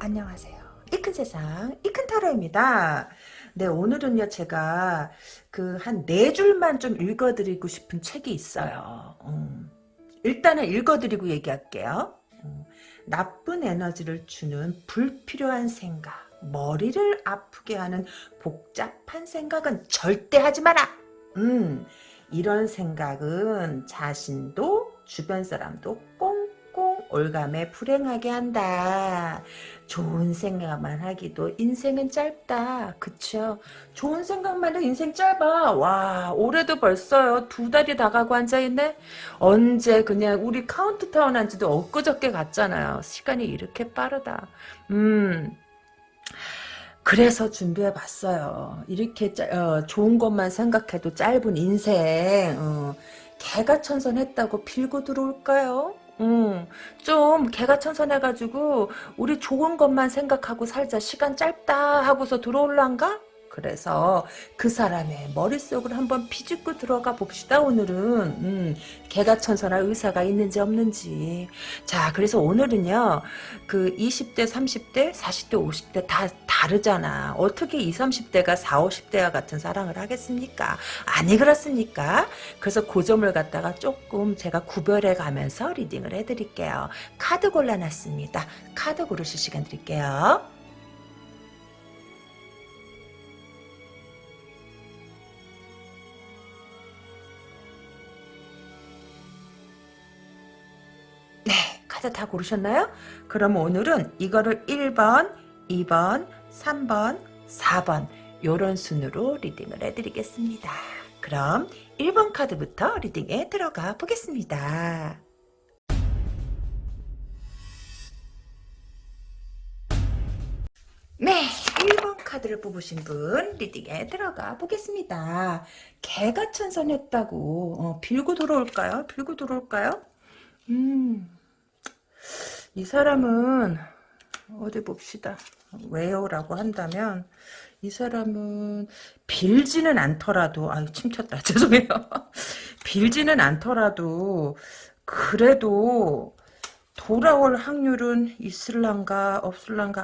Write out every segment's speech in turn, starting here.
안녕하세요. 이 큰 세상, 이큰 타로입니다. 네, 오늘은요, 제가 그 한 네 줄만 좀 읽어드리고 싶은 책이 있어요. 음, 일단은 읽어드리고 얘기할게요. 음, 나쁜 에너지를 주는 불필요한 생각, 머리를 아프게 하는 복잡한 생각은 절대 하지 마라! 음, 이런 생각은 자신도 주변 사람도 꽁꽁 올감에 불행하게 한다. 좋은 생각만 하기도 인생은 짧다. 그쵸? 좋은 생각만 해도 인생 짧아. 와 올해도 벌써요. 두 달이 다 가고 앉아있네? 언제 그냥 우리 카운트다운 한 지도 엊그저께 갔잖아요. 시간이 이렇게 빠르다. 음... 그래서 준비해봤어요. 이렇게 짜, 어, 좋은 것만 생각해도 짧은 인생 어, 개가 천선했다고 빌고 들어올까요? 음, 좀 개가 천선해가지고 우리 좋은 것만 생각하고 살자 시간 짧다 하고서 들어올란가? 그래서 그 사람의 머릿속을 한번 비집고 들어가 봅시다 오늘은. 음, 개가천선할 의사가 있는지 없는지. 자 그래서 오늘은요 그 20대 30대 40대 50대 다 다르잖아. 어떻게 20, 30대가 40, 50대와 같은 사랑을 하겠습니까? 아니 그렇습니까? 그래서 그 점을 갖다가 조금 제가 구별해 가면서 리딩을 해드릴게요. 카드 골라놨습니다. 카드 고르실 시간 드릴게요 네, 카드 다 고르셨나요? 그럼 오늘은 이거를 1번, 2번, 3번, 4번 요런 순으로 리딩을 해드리겠습니다. 그럼 1번 카드부터 리딩에 들어가 보겠습니다. 네, 1번 카드를 뽑으신 분 리딩에 들어가 보겠습니다. 개가 천선했다고 어, 빌고 들어올까요? 빌고 들어올까요? 음, 이 사람은 어디 봅시다. 왜요? 라고 한다면 이 사람은 빌지는 않더라도 아유 침쳤다 죄송해요. 빌지는 않더라도 그래도 돌아올 확률은 있을란가 없을란가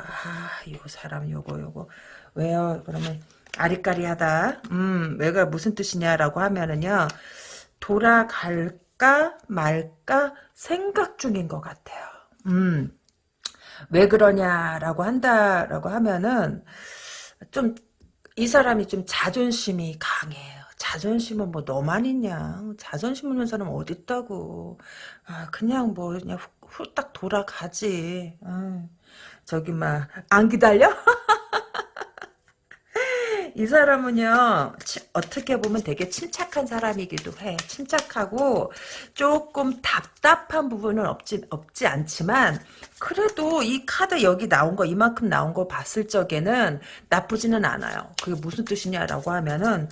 아이 사람 요거 요거 왜요? 그러면 아리까리하다. 음 왜가 무슨 뜻이냐라고 하면은요 돌아갈 까 말까 생각 중인 것 같아요. 음. 왜 그러냐라고 한다라고 하면은 좀 이 사람이 좀 자존심이 강해요. 자존심은 뭐 너만 있냐. 자존심 없는 사람 어딨다고. 아, 그냥 뭐 그냥 후, 딱 돌아가지. 아, 저기 막 안 기다려? 이 사람은요 어떻게 보면 되게 침착한 사람이기도 해. 침착하고 조금 답답한 부분은 없지 없지 않지만 그래도 이 카드 여기 나온 거 이만큼 나온 거 봤을 적에는 나쁘지는 않아요. 그게 무슨 뜻이냐라고 하면은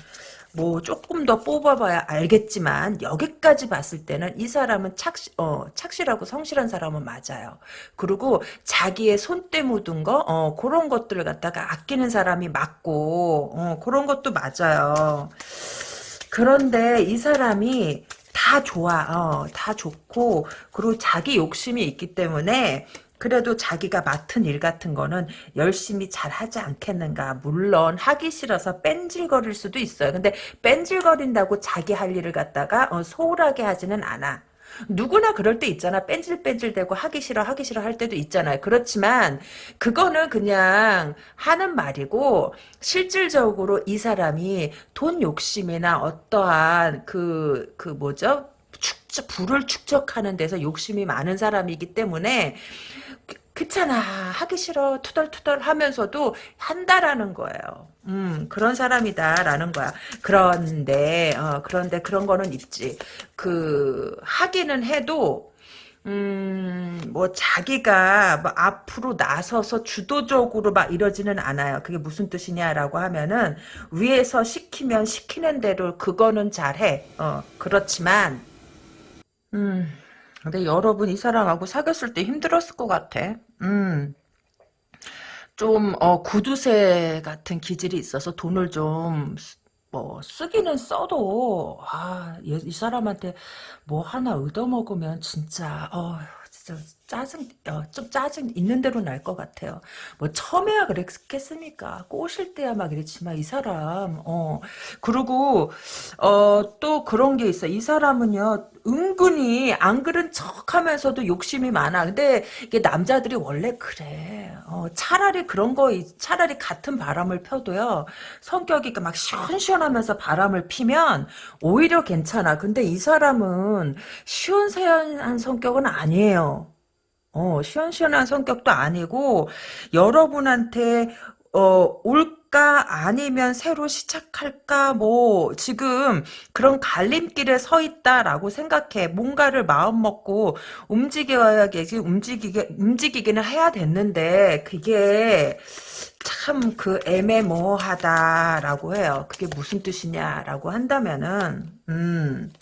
뭐 조금 더 뽑아봐야 알겠지만 여기까지 봤을 때는 이 사람은 착시, 어, 착실하고 성실한 사람은 맞아요. 그리고 자기의 손때 묻은 거 어, 그런 것들을 갖다가 아끼는 사람이 맞고 어, 그런 것도 맞아요. 그런데 이 사람이 다 좋아, 어, 다 좋고, 그리고 자기 욕심이 있기 때문에, 그래도 자기가 맡은 일 같은 거는 열심히 잘 하지 않겠는가. 물론 하기 싫어서 뺀질거릴 수도 있어요. 근데 뺀질거린다고 자기 할 일을 갖다가 어, 소홀하게 하지는 않아. 누구나 그럴 때 있잖아. 뺀질뺀질대고 하기 싫어 하기 싫어 할 때도 있잖아요. 그렇지만 그거는 그냥 하는 말이고 실질적으로 이 사람이 돈 욕심이나 어떠한 그그 그 뭐죠? 축적 불을 축적하는 데서 욕심이 많은 사람이기 때문에 그렇잖아 하기 싫어 투덜투덜 하면서도 한다라는 거예요. 음 그런 사람이다라는 거야. 그런데 어, 그런데 그런 거는 있지. 그 하기는 해도 음, 뭐, 자기가, 뭐, 앞으로 나서서 주도적으로 막 이러지는 않아요. 그게 무슨 뜻이냐라고 하면은, 위에서 시키면 시키는 대로 그거는 잘해. 어, 그렇지만, 음, 근데 여러분 이 사람하고 사귀었을 때 힘들었을 것 같아. 음. 좀, 어, 구두쇠 같은 기질이 있어서 돈을 좀, 뭐, 쓰기는 써도, 아, 이, 이 사람한테 뭐 하나 얻어먹으면 진짜, 어, 진짜, 짜증, 어, 좀 짜증 있는 대로 날 것 같아요. 뭐, 처음에야 그랬겠습니까? 꼬실 때야 막 이랬지만, 이 사람, 어, 그리고, 어, 또 그런 게 있어. 이 사람은요, 은근히 안 그런 척 하면서도 욕심이 많아. 근데 이게 남자들이 원래 그래. 어, 차라리 그런 거, 차라리 같은 바람을 펴도요, 성격이 막 시원시원하면서 바람을 피면 오히려 괜찮아. 근데 이 사람은 시원시원한 성격은 아니에요. 어, 시원시원한 성격도 아니고, 여러분한테, 어, 올 까, 아니면 새로 시작할까, 뭐, 지금 그런 갈림길에 서 있다라고 생각해. 뭔가를 마음 먹고 움직여야겠지, 움직이게, 움직이기는 해야 됐는데, 그게, 참 그 애매모호하다라고 해요. 그게 무슨 뜻이냐라고 한다면은, 음,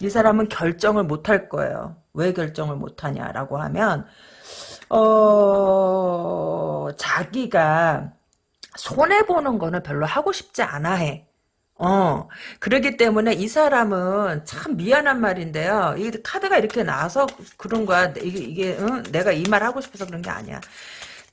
이 사람은 결정을 못 할 거예요. 왜 결정을 못 하냐라고 하면 어 자기가 손해 보는 거는 별로 하고 싶지 않아 해. 어, 그러기 때문에 이 사람은 참 미안한 말인데요. 이 카드가 이렇게 나와서 그런 거야. 이게, 이게, 응? 내가 이 말 하고 싶어서 그런 게 아니야.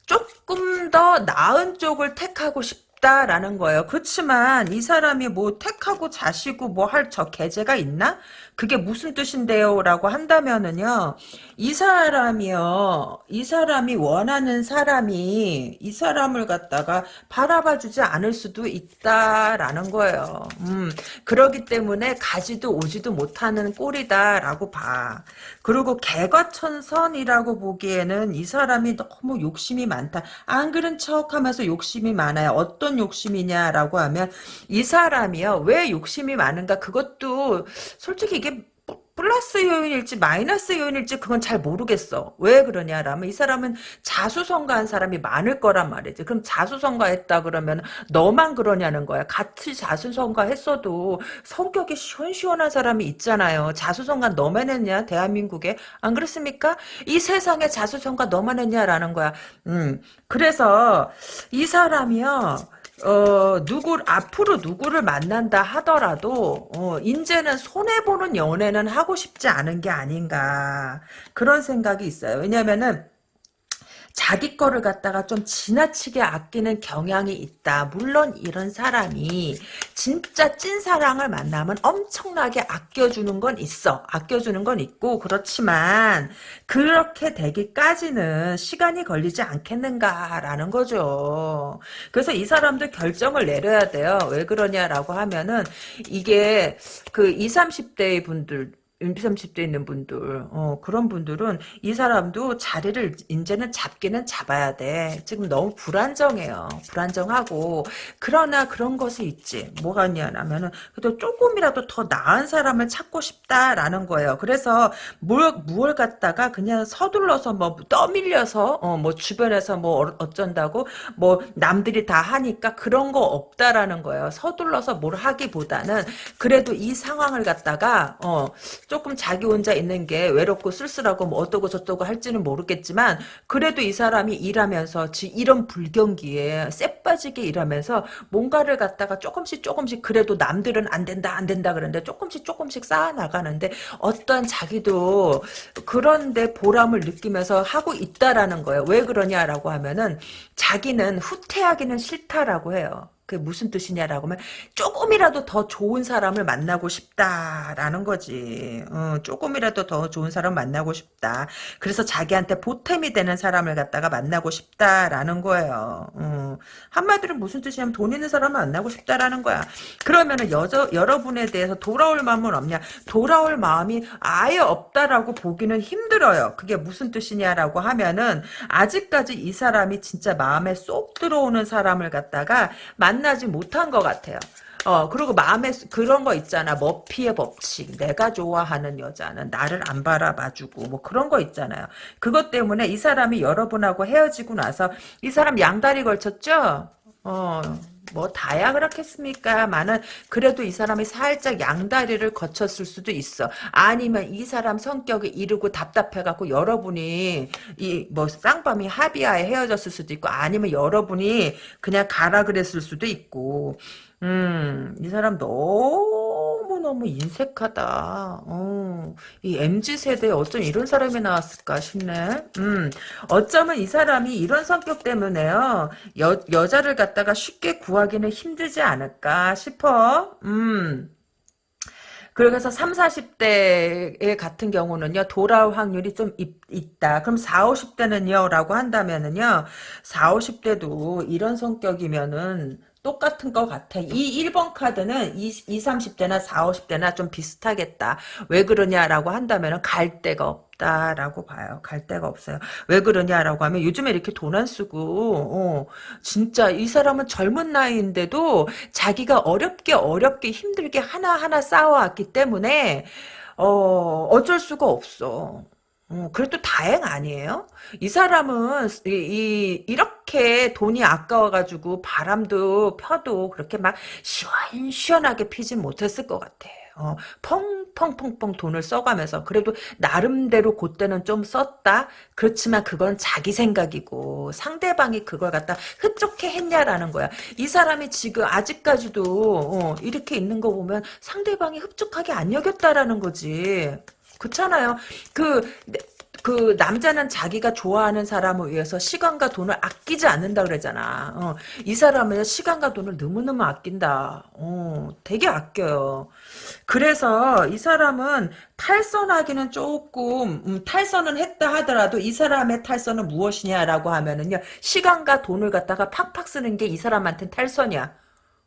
조금 더 나은 쪽을 택하고 싶다라는 거예요. 그렇지만 이 사람이 뭐 택하고 자시고 뭐 할 저 계제가 있나? 그게 무슨 뜻인데요? 라고 한다면은요, 이 사람이요, 이 사람이 원하는 사람이 이 사람을 갖다가 바라봐 주지 않을 수도 있다라는 거예요. 음, 그러기 때문에 가지도 오지도 못하는 꼴이다라고 봐. 그리고 개과천선이라고 보기에는 이 사람이 너무 욕심이 많다. 안 그런 척 하면서 욕심이 많아요. 어떤 욕심이냐라고 하면 이 사람이요, 왜 욕심이 많은가? 그것도 솔직히 이게 플러스 요인일지 마이너스 요인일지 그건 잘 모르겠어. 왜 그러냐라면 이 사람은 자수성가한 사람이 많을 거란 말이지. 그럼 자수성가했다 그러면 너만 그러냐는 거야. 같이 자수성가했어도 성격이 시원시원한 사람이 있잖아요. 자수성가 너만 했냐 대한민국에 안 그렇습니까? 이 세상에 자수성가 너만 했냐라는 거야. 음 그래서 이 사람이요. 어, 누구, 앞으로 누구를 만난다 하더라도, 어, 이제는 손해보는 연애는 하고 싶지 않은 게 아닌가. 그런 생각이 있어요. 왜냐면은, 자기 거를 갖다가 좀 지나치게 아끼는 경향이 있다. 물론 이런 사람이 진짜 찐사랑을 만나면 엄청나게 아껴주는 건 있어. 아껴주는 건 있고 그렇지만 그렇게 되기까지는 시간이 걸리지 않겠는가라는 거죠. 그래서 이 사람도 결정을 내려야 돼요. 왜 그러냐라고 하면은 이게 그 20, 30대 분들 20, 30대 있는 분들, 어, 그런 분들은 이 사람도 자리를 이제는 잡기는 잡아야 돼. 지금 너무 불안정해요. 불안정하고. 그러나 그런 것이 있지. 뭐가 있냐면은, 그래도 조금이라도 더 나은 사람을 찾고 싶다라는 거예요. 그래서 뭘, 무얼 갖다가 그냥 서둘러서 뭐 떠밀려서, 어, 뭐 주변에서 뭐 어, 어쩐다고, 뭐 남들이 다 하니까 그런 거 없다라는 거예요. 서둘러서 뭘 하기보다는 그래도 이 상황을 갖다가, 어, 조금 자기 혼자 있는 게 외롭고 쓸쓸하고 뭐 어떠고 저떠고 할지는 모르겠지만 그래도 이 사람이 일하면서 이런 불경기에 쎄 빠지게 일하면서 뭔가를 갖다가 조금씩 조금씩 그래도 남들은 안 된다 안 된다 그러는데 조금씩 조금씩 쌓아 나가는데 어떤 자기도 그런데 보람을 느끼면서 하고 있다라는 거예요. 왜 그러냐라고 하면은 자기는 후퇴하기는 싫다라고 해요. 그게 무슨 뜻이냐라고 하면 조금이라도 더 좋은 사람을 만나고 싶다라는 거지. 어, 조금이라도 더 좋은 사람 만나고 싶다. 그래서 자기한테 보탬이 되는 사람을 갖다가 만나고 싶다라는 거예요. 어, 한마디로 무슨 뜻이냐면 돈 있는 사람을 만나고 싶다라는 거야. 그러면은 여저, 여러분에 대해서 돌아올 마음은 없냐? 돌아올 마음이 아예 없다라고 보기는 힘들어요. 그게 무슨 뜻이냐라고 하면은 아직까지 이 사람이 진짜 마음에 쏙 들어오는 사람을 갖다가 만 만나지 못한 것 같아요. 어, 그리고 마음에 그런 거 있잖아. 머피의 법칙. 내가 좋아하는 여자는 나를 안 바라봐주고, 뭐 그런 거 있잖아요. 그것 때문에 이 사람이 여러분하고 헤어지고 나서 이 사람 양다리 걸쳤죠? 어, 뭐 다야 그렇겠습니까? 많은 그래도 이 사람이 살짝 양다리를 거쳤을 수도 있어. 아니면 이 사람 성격이 이르고 답답해갖고 여러분이 이 뭐 쌍밤이 합의하에 헤어졌을 수도 있고 아니면 여러분이 그냥 가라 그랬을 수도 있고 음, 이 사람 너무 너무너무 인색하다. 어, 이 MZ세대에 어쩜 이런 사람이 나왔을까 싶네. 음, 어쩌면 이 사람이 이런 성격 때문에요. 여, 여자를 갖다가 쉽게 구하기는 힘들지 않을까 싶어. 음. 그래서 3, 40대 같은 경우는요, 돌아올 확률이 좀 있, 다 그럼 4, 50대는요, 라고 한다면은요, 4, 50대도 이런 성격이면은, 똑같은 것 같아. 이 1번 카드는 20, 30대나 4, 50대나 좀 비슷하겠다. 왜 그러냐라고 한다면 갈 데가 없다라고 봐요. 갈 데가 없어요. 왜 그러냐라고 하면 요즘에 이렇게 돈 안 쓰고 어, 진짜 이 사람은 젊은 나이인데도 자기가 어렵게 어렵게 힘들게 하나하나 쌓아왔기 때문에 어, 어쩔 수가 없어. 어, 그래도 다행 아니에요? 이 사람은 이, 이 이 렇게 돈이 아까워가지고 바람도 펴도 그렇게 막 시원시원하게 피진 못했을 것 같아. 어, 펑펑펑펑 돈을 써가면서 그래도 나름대로 그때는 좀 썼다. 그렇지만 그건 자기 생각이고 상대방이 그걸 갖다 흡족해 했냐라는 거야. 이 사람이 지금 아직까지도 어, 이렇게 있는 거 보면 상대방이 흡족하게 안 여겼다라는 거지. 그렇잖아요. 그, 그 남자는 자기가 좋아하는 사람을 위해서 시간과 돈을 아끼지 않는다 그러잖아. 어, 이 사람은 시간과 돈을 너무너무 아낀다. 어, 되게 아껴요. 그래서 이 사람은 탈선하기는 조금 음, 탈선은 했다 하더라도 이 사람의 탈선은 무엇이냐라고 하면은요 시간과 돈을 갖다가 팍팍 쓰는 게 이 사람한테는 탈선이야.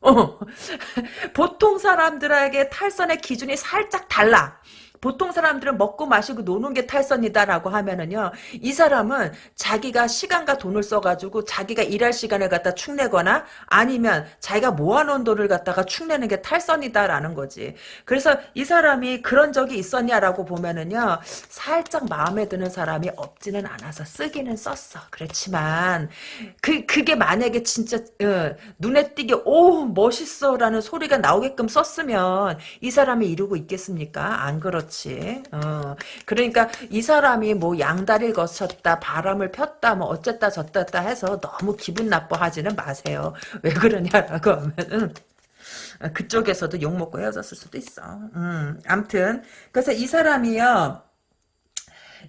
어. 보통 사람들에게 탈선의 기준이 살짝 달라. 보통 사람들은 먹고 마시고 노는 게 탈선이다라고 하면은요, 이 사람은 자기가 시간과 돈을 써가지고 자기가 일할 시간을 갖다 축내거나 아니면 자기가 모아놓은 돈을 갖다가 축내는 게 탈선이다라는 거지. 그래서 이 사람이 그런 적이 있었냐라고 보면은요, 살짝 마음에 드는 사람이 없지는 않아서 쓰기는 썼어. 그렇지만, 그, 그게 만약에 진짜, 어, 눈에 띄게, 오, 멋있어 라는 소리가 나오게끔 썼으면 이 사람이 이루고 있겠습니까? 안 그렇지. 그렇지. 어. 그러니까 이 사람이 뭐 양다리를 거쳤다, 바람을 폈다, 뭐 어쨌다 저쨌다 해서 너무 기분 나빠하지는 마세요. 왜 그러냐라고 하면은 그쪽에서도 욕먹고 헤어졌을 수도 있어. 음, 암튼 그래서 이 사람이요.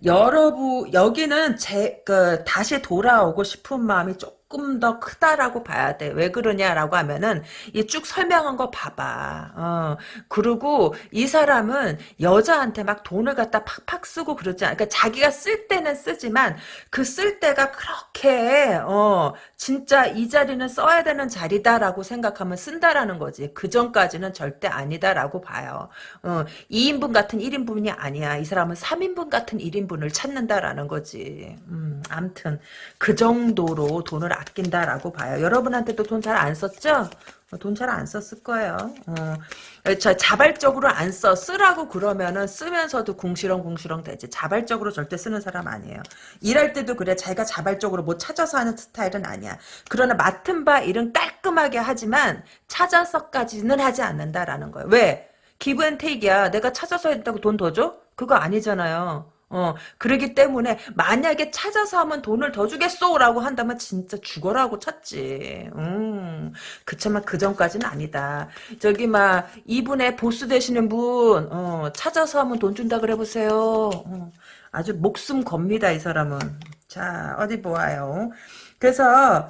여러분 여기는 제 그 다시 돌아오고 싶은 마음이 조금 조금 더 크다라고 봐야 돼. 왜 그러냐라고 하면은 이 쭉 설명한 거 봐봐. 어. 그리고 이 사람은 여자한테 막 돈을 갖다 팍팍 쓰고 그러지 않아. 그러니까 자기가 쓸 때는 쓰지만 그 쓸 때가 그렇게 어 진짜 이 자리는 써야 되는 자리다라고 생각하면 쓴다라는 거지. 그 전까지는 절대 아니다라고 봐요. 어 2인분 같은 1인분이 아니야. 이 사람은 3인분 같은 1인분을 찾는다라는 거지. 음, 암튼 그 정도로 돈을 아낀다라고 봐요. 여러분한테도 돈 잘 안 썼죠? 어, 돈잘 안 썼을 거예요. 어, 자, 자발적으로 안 써. 쓰라고 그러면은 쓰면서도 궁시렁궁시렁 되지. 자발적으로 절대 쓰는 사람 아니에요. 일할 때도 그래. 자기가 자발적으로 뭐 찾아서 하는 스타일은 아니야. 그러나 맡은 바 일은 깔끔하게 하지만 찾아서까지는 하지 않는다라는 거예요. 왜? Give and take야. 내가 찾아서 했다고 돈 더 줘? 그거 아니잖아요. 어, 그러기 때문에 만약에 찾아서 하면 돈을 더 주겠소라고 한다면 진짜 죽어라고 찾지. 음, 그치만 그 전까지는 아니다. 저기 막 이분의 보스 되시는 분 어, 찾아서 하면 돈 준다 그래 보세요. 어, 아주 목숨 겁니다 이 사람은. 자 어디 보아요. 그래서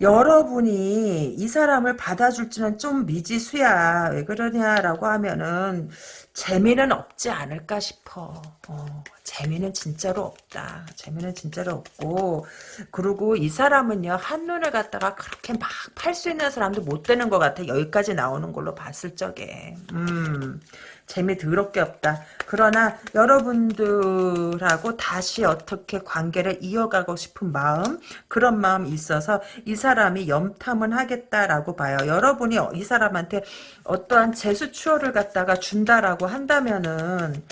여러분이 이 사람을 받아줄지는 좀 미지수야. 왜 그러냐라고 하면은 재미는 없지 않을까 싶어. 어, 재미는 진짜로 없다. 재미는 진짜로 없고 그리고 이 사람은요 한눈을 갖다가 그렇게 막 팔 수 있는 사람도 못 되는 것 같아. 여기까지 나오는 걸로 봤을 적에. 음. 재미 더럽게 없다. 그러나 여러분들하고 다시 어떻게 관계를 이어가고 싶은 마음 그런 마음이 있어서 이 사람이 염탐은 하겠다라고 봐요. 여러분이 이 사람한테 어떠한 재수추어를 갖다가 준다라고 한다면은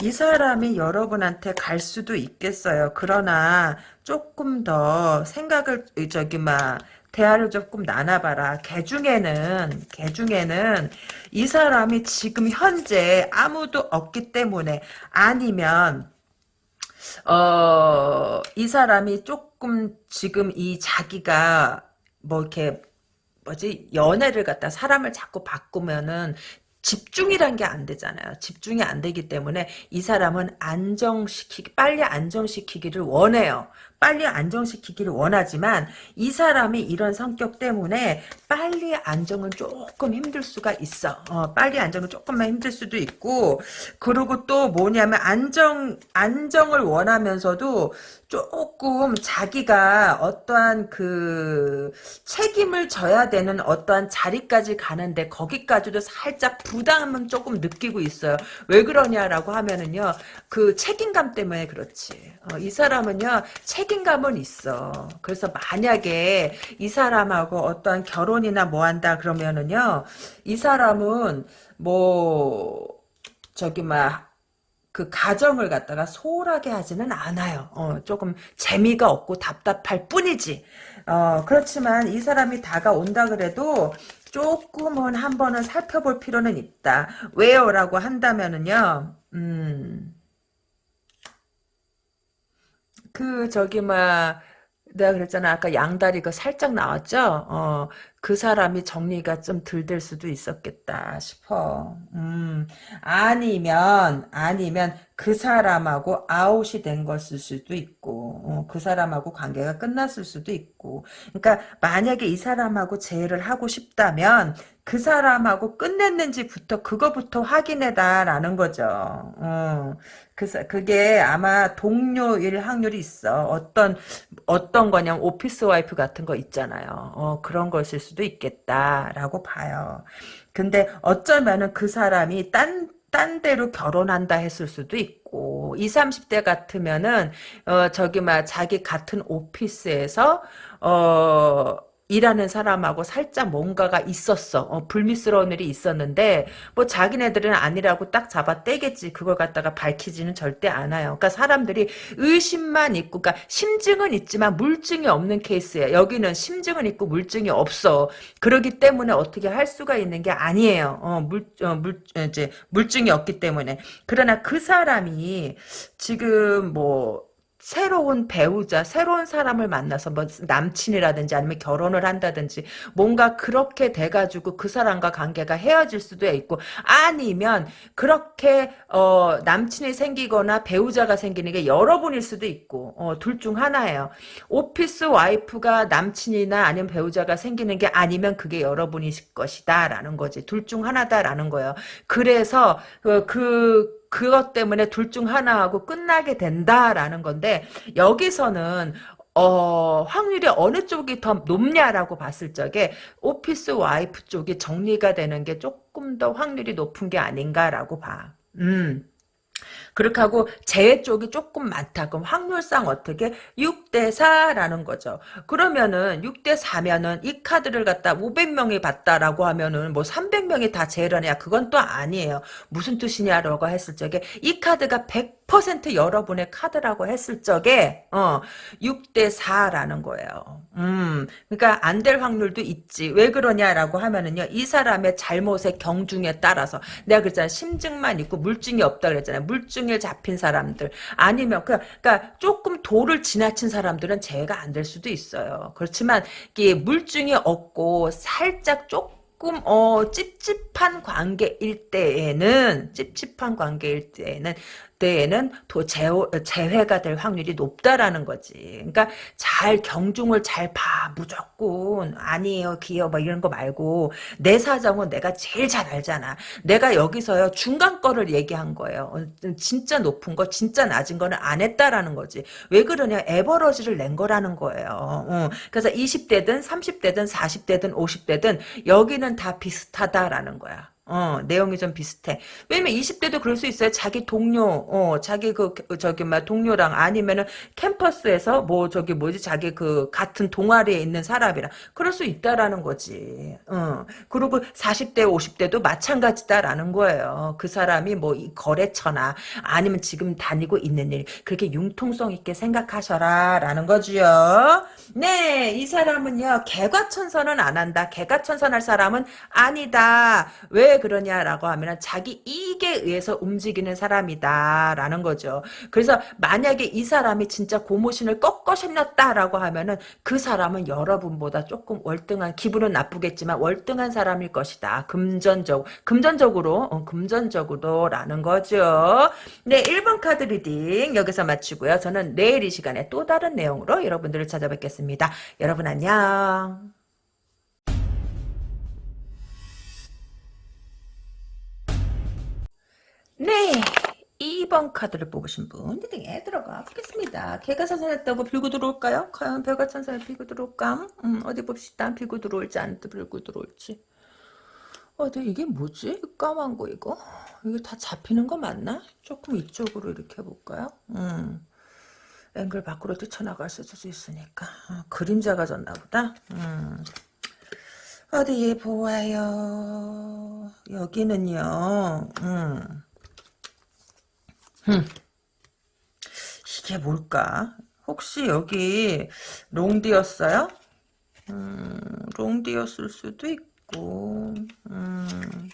이 사람이 여러분한테 갈 수도 있겠어요. 그러나 조금 더 생각을 저기 막 대화를 조금 나눠봐라. 개 중에는 개 중에는 이 사람이 지금 현재 아무도 없기 때문에 아니면 어, 이 사람이 조금 지금 이 자기가 뭐 이렇게 뭐지 연애를 갖다 사람을 자꾸 바꾸면은 집중이란 게 안 되잖아요. 집중이 안 되기 때문에 이 사람은 안정시키 빨리 안정시키기를 원해요. 빨리 안정시키기를 원하지만 이 사람이 이런 성격 때문에 빨리 안정은 조금 힘들 수가 있어. 어, 빨리 안정은 조금만 힘들 수도 있고 그리고 또 뭐냐면 안정 안정을 원하면서도 조금 자기가 어떠한 그 책임을 져야 되는 어떠한 자리까지 가는데 거기까지도 살짝 부담은 조금 느끼고 있어요. 왜 그러냐라고 하면은요. 그 책임감 때문에 그렇지. 어, 이 사람은요. 책임 감은 있어. 그래서 만약에 이 사람하고 어떠한 결혼이나 뭐 한다 그러면은요. 이 사람은 뭐 저기 막그 가정을 갖다가 소홀하게 하지는 않아요. 어, 조금 재미가 없고 답답할 뿐이지. 어, 그렇지만 이 사람이 다가온다 그래도 조금은 한 번은 살펴볼 필요는 있다. 왜요? 라고 한다면은요, 음, 그, 저기, 막, 내가 그랬잖아. 아까 양다리 그 살짝 나왔죠? 어, 그 사람이 정리가 좀 덜 될 수도 있었겠다 싶어. 음, 아니면, 아니면 그 사람하고 아웃이 된 것일 수도 있고, 어, 그 사람하고 관계가 끝났을 수도 있고. 그러니까 만약에 이 사람하고 재회를 하고 싶다면 그 사람하고 끝냈는지부터 그거부터 확인해다라는 거죠. 어, 그, 그게 아마 동료일 확률이 있어. 어떤, 어떤 거냐면 오피스 와이프 같은 거 있잖아요. 어, 그런 것일 수도 있겠다라고 봐요. 근데 어쩌면은 그 사람이 딴, 딴 데로 결혼한다 했을 수도 있고, 20, 30대 같으면은, 어, 저기, 막, 자기 같은 오피스에서, 어, 일하는 사람하고 살짝 뭔가가 있었어. 어, 불미스러운 일이 있었는데 뭐 자기네들은 아니라고 딱 잡아 떼겠지. 그걸 갖다가 밝히지는 절대 않아요. 그러니까 사람들이 의심만 있고 그러니까 심증은 있지만 물증이 없는 케이스예요. 여기는 심증은 있고 물증이 없어. 그러기 때문에 어떻게 할 수가 있는 게 아니에요. 어, 물, 어, 물, 이제 물증이 없기 때문에. 그러나 그 사람이 지금 뭐 새로운 배우자, 새로운 사람을 만나서 뭐 남친이라든지 아니면 결혼을 한다든지 뭔가 그렇게 돼가지고 그 사람과 관계가 헤어질 수도 있고 아니면 그렇게 어, 남친이 생기거나 배우자가 생기는 게 여러분일 수도 있고 어, 둘 중 하나예요. 오피스 와이프가 남친이나 아니면 배우자가 생기는 게 아니면 그게 여러분이실 것이다 라는 거지. 둘 중 하나다라는 거예요. 그래서 그, 그 그것 때문에 둘 중 하나하고 끝나게 된다라는 건데 여기서는 어, 확률이 어느 쪽이 더 높냐라고 봤을 적에 오피스 와이프 쪽이 정리가 되는 게 조금 더 확률이 높은 게 아닌가라고 봐. 음. 그렇게 하고 재해 쪽이 조금 많다. 그럼 확률상 어떻게? 6대 4라는 거죠. 그러면은 6대 4면은 이 카드를 갖다 500명이 봤다라고 하면은 뭐 300명이 다 재해를 하냐? 그건 또 아니에요. 무슨 뜻이냐라고 했을 적에 이 카드가 100% 여러분의 카드라고 했을 적에 어 6대 4라는 거예요. 음. 그러니까 안 될 확률도 있지. 왜 그러냐라고 하면은요. 이 사람의 잘못의 경중에 따라서 내가 그랬잖아. 심증만 있고 물증이 없다 그랬잖아요. 물증 집중일 잡힌 사람들 아니면 그, 그러니까 조금 도를 지나친 사람들은 재해가 안 될 수도 있어요. 그렇지만 이게 물증이 없고 살짝 조금 어 찝찝한 관계일 때에는 찝찝한 관계일 때에는 때에는 더 재회가 될 확률이 높다라는 거지. 그러니까 잘 경중을 잘 봐. 무조건 아니에요. 기여 뭐 이런 거 말고 내 사정은 내가 제일 잘 알잖아. 내가 여기서요. 중간 거를 얘기한 거예요. 어, 진짜 높은 거 진짜 낮은 거는 안 했다라는 거지. 왜 그러냐. 에버러지를 낸 거라는 거예요. 어. 그래서 20대든 30대든 40대든 50대든 여기는 다 비슷하다라는 거야. 어, 내용이 좀 비슷해. 왜냐면 20대도 그럴 수 있어요. 자기 동료, 어, 자기 그, 저기, 막, 동료랑 아니면은 캠퍼스에서 뭐, 저기, 뭐지, 자기 그, 같은 동아리에 있는 사람이랑. 그럴 수 있다라는 거지. 어. 그리고 40대, 50대도 마찬가지다라는 거예요. 그 사람이 뭐, 이 거래처나 아니면 지금 다니고 있는 일, 그렇게 융통성 있게 생각하셔라. 라는 거지요. 네, 이 사람은요, 개과천선은 안 한다. 개과천선 할 사람은 아니다. 왜왜 그러냐라고 하면 자기 이익에 의해서 움직이는 사람이다라는 거죠. 그래서 만약에 이 사람이 진짜 고무신을 꺾어 신었다라고 하면은 그 사람은 여러분보다 조금 월등한 기분은 나쁘겠지만 월등한 사람일 것이다. 금전적 금전적으로 어, 금전적으로라는 거죠. 네, 1번 카드 리딩 여기서 마치고요. 저는 내일 이 시간에 또 다른 내용으로 여러분들을 찾아뵙겠습니다. 여러분 안녕. 네. 2번 카드를 뽑으신 분 리딩에 들어가 보겠습니다. 개가 선선했다고 빌고 들어올까요? 과연 배가 천선을 빌고 들어올까? 음, 어디 봅시다. 빌고 들어올지 안 빌고 들어올지. 어, 근데 이게 뭐지? 까만 거 이거? 이게 다 잡히는 거 맞나? 조금 이쪽으로 이렇게 해볼까요? 음. 앵글 밖으로 뛰쳐나갈 수도 있으니까. 어, 그림자가 졌나 보다. 음. 어디 보아요. 여기는요. 음. 흠. 이게 뭘까? 혹시 여기 롱디였어요? 음, 롱디였을 수도 있고, 음.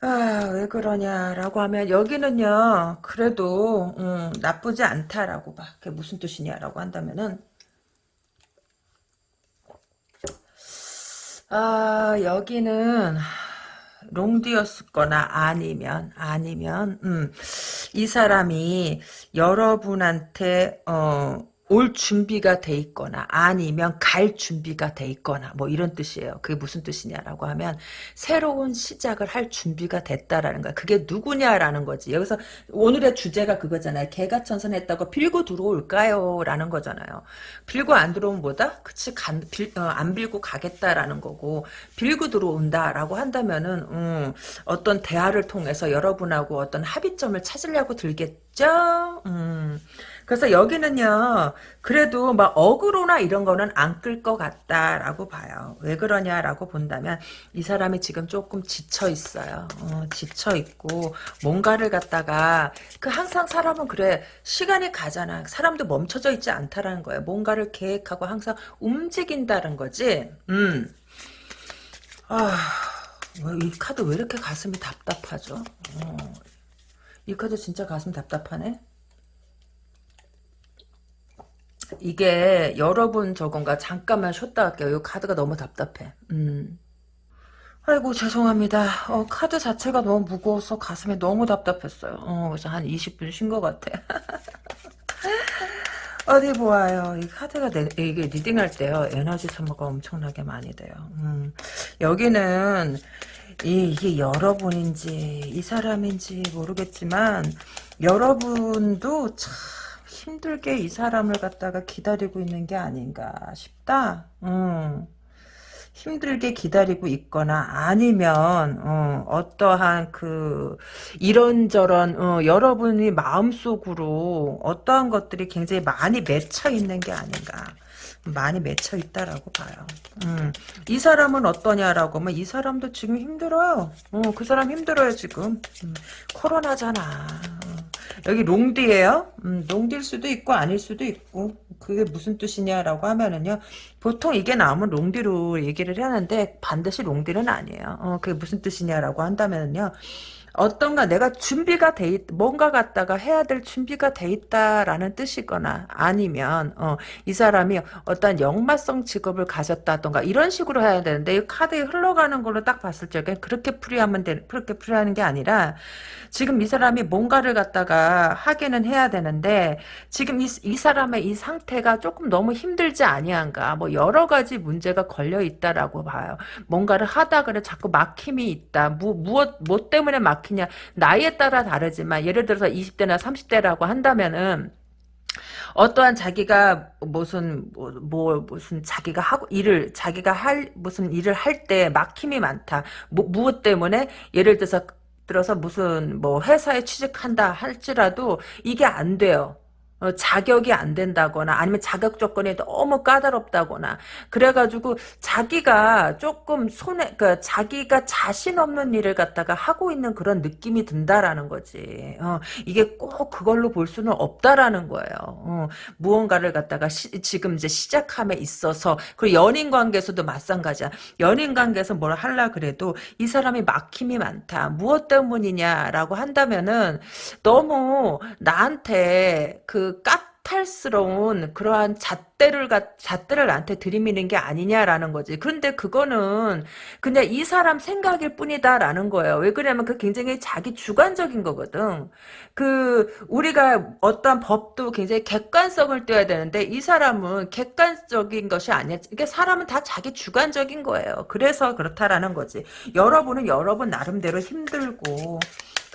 아, 왜 그러냐라고 하면 여기는요, 그래도 음, 나쁘지 않다라고 봐. 그게 무슨 뜻이냐라고 한다면은 아, 여기는 롱디였거나 아니면 아니면 음, 이 사람이 여러분한테 어, 올 준비가 돼 있거나 아니면 갈 준비가 돼 있거나 뭐 이런 뜻이에요. 그게 무슨 뜻이냐라고 하면 새로운 시작을 할 준비가 됐다라는 거야. 그게 누구냐라는 거지. 여기서 오늘의 주제가 그거잖아요. 개가 천선했다고 빌고 들어올까요? 라는 거잖아요. 빌고 안 들어오면 뭐다? 그치 간, 빌, 어, 안 빌고 가겠다라는 거고 빌고 들어온다라고 한다면은 음, 어떤 대화를 통해서 여러분하고 어떤 합의점을 찾으려고 들겠죠? 음. 그래서 여기는요, 그래도 막 어그로나 이런 거는 안 끌 것 같다라고 봐요. 왜 그러냐라고 본다면 이 사람이 지금 조금 지쳐 있어요. 어, 지쳐 있고 뭔가를 갖다가 그 항상 사람은 그래 시간이 가잖아. 사람도 멈춰져 있지 않다라는 거예요. 뭔가를 계획하고 항상 움직인다는 거지. 음. 아, 이 카드 왜 이렇게 가슴이 답답하죠? 어. 이 카드 진짜 가슴 답답하네. 이게 여러분 저건가 잠깐만 쉬었다 할게요. 이 카드가 너무 답답해. 음. 아이고 죄송합니다. 어, 카드 자체가 너무 무거워서 가슴이 너무 답답했어요. 어, 그래서 한 20분 쉰 것 같아. 어디 보아요. 이 카드가 내, 이게 리딩할 때요. 에너지 소모가 엄청나게 많이 돼요. 음. 여기는 이, 이게 여러분인지 이 사람인지 모르겠지만 여러분도 참 힘들게 이 사람을 갖다가 기다리고 있는 게 아닌가 싶다. 음. 힘들게 기다리고 있거나 아니면 어, 떠한그 이런저런 어, 여러분이 마음속으로 어떠한 것들이 굉장히 많이 맺혀 있는 게 아닌가 많이 맺혀 있다라고 봐요. 음, 이 사람은 어떠냐라고 하면 이 사람도 지금 힘들어요. 어, 그 사람 힘들어요 지금. 음, 코로나잖아. 여기 롱디예요. 음, 롱디일 수도 있고 아닐 수도 있고 그게 무슨 뜻이냐라고 하면은요. 보통 이게 나오면 롱디로 얘기를 하는데 반드시 롱디는 아니에요. 어, 그게 무슨 뜻이냐라고 한다면은요. 어떤가 내가 준비가 돼 있, 뭔가 갖다가 해야 될 준비가 돼 있다라는 뜻이거나 아니면 어, 이 사람이 어떤 역마성 직업을 가졌다던가 이런 식으로 해야 되는데 이 카드에 흘러가는 걸로 딱 봤을 적에 그렇게 풀이하면 되, 그렇게 풀이하는 게 아니라 지금 이 사람이 뭔가를 갖다가 하기는 해야 되는데 지금 이, 이 사람의 이 상태가 조금 너무 힘들지 아니한가 뭐 여러 가지 문제가 걸려 있다라고 봐요. 뭔가를 하다 그래 자꾸 막힘이 있다. 무, 무엇 뭐 때문에 막 막히냐 나이에 따라 다르지만 예를 들어서 20대나 30대라고 한다면은 어떠한 자기가 무슨 뭐, 뭐, 무슨 자기가 하고 일을 자기가 할 무슨 일을 할 때 막힘이 많다. 뭐, 무엇 때문에 예를 들어서 들어서 무슨 뭐 회사에 취직한다 할지라도 이게 안 돼요. 어, 자격이 안 된다거나 아니면 자격 조건이 너무 까다롭다거나 그래가지고 자기가 조금 손에 그 자기가 자신 없는 일을 갖다가 하고 있는 그런 느낌이 든다라는 거지. 어, 이게 꼭 그걸로 볼 수는 없다라는 거예요. 어, 무언가를 갖다가 시, 지금 이제 시작함에 있어서 그리고 연인 관계에서도 마찬가지야. 연인 관계에서 뭘 하려 그래도 이 사람이 막힘이 많다. 무엇 때문이냐라고 한다면은 너무 나한테 그까 탈스러운 그러한 잣대를 잣대를 나한테 들이미는 게 아니냐라는 거지. 그런데 그거는 그냥 이 사람 생각일 뿐이다라는 거예요. 왜 그러냐면 그 굉장히 자기 주관적인 거거든. 그 우리가 어떠한 법도 굉장히 객관성을 떼야 되는데 이 사람은 객관적인 것이 아니야. 이게 사람은 다 자기 주관적인 거예요. 그래서 그렇다라는 거지. 여러분은 여러분 나름대로 힘들고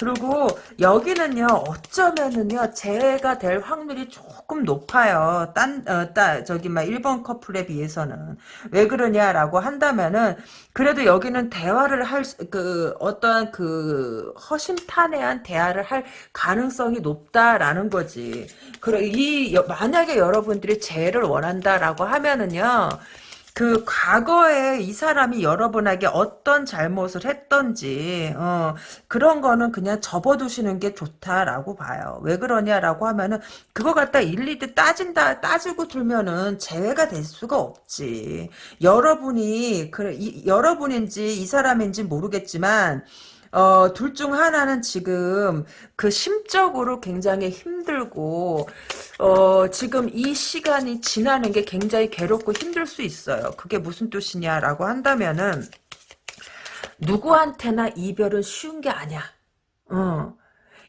그리고 여기는요 어쩌면은요 재해가 될 확률이 조금 높아요. 딴, 어, 따, 저기 막 1번 커플에 비해서는 왜 그러냐라고 한다면은 그래도 여기는 대화를 할 그 어떠한 그 허심탄회한 대화를 할 가능성이 높다라는 거지. 그래 이 만약에 여러분들이 재해를 원한다라고 하면은요. 그 과거에 이 사람이 여러분에게 어떤 잘못을 했던지 어, 그런 거는 그냥 접어두시는 게 좋다라고 봐요. 왜 그러냐라고 하면은 그거 갖다 일일이 따진다 따지고 들면은 재회가 될 수가 없지. 여러분이 그 이, 여러분인지 이 사람인지 모르겠지만 어, 둘 중 하나는 지금 그 심적으로 굉장히 힘들고, 어, 지금 이 시간이 지나는 게 굉장히 괴롭고 힘들 수 있어요. 그게 무슨 뜻이냐라고 한다면은, 누구한테나 이별은 쉬운 게 아니야. 어.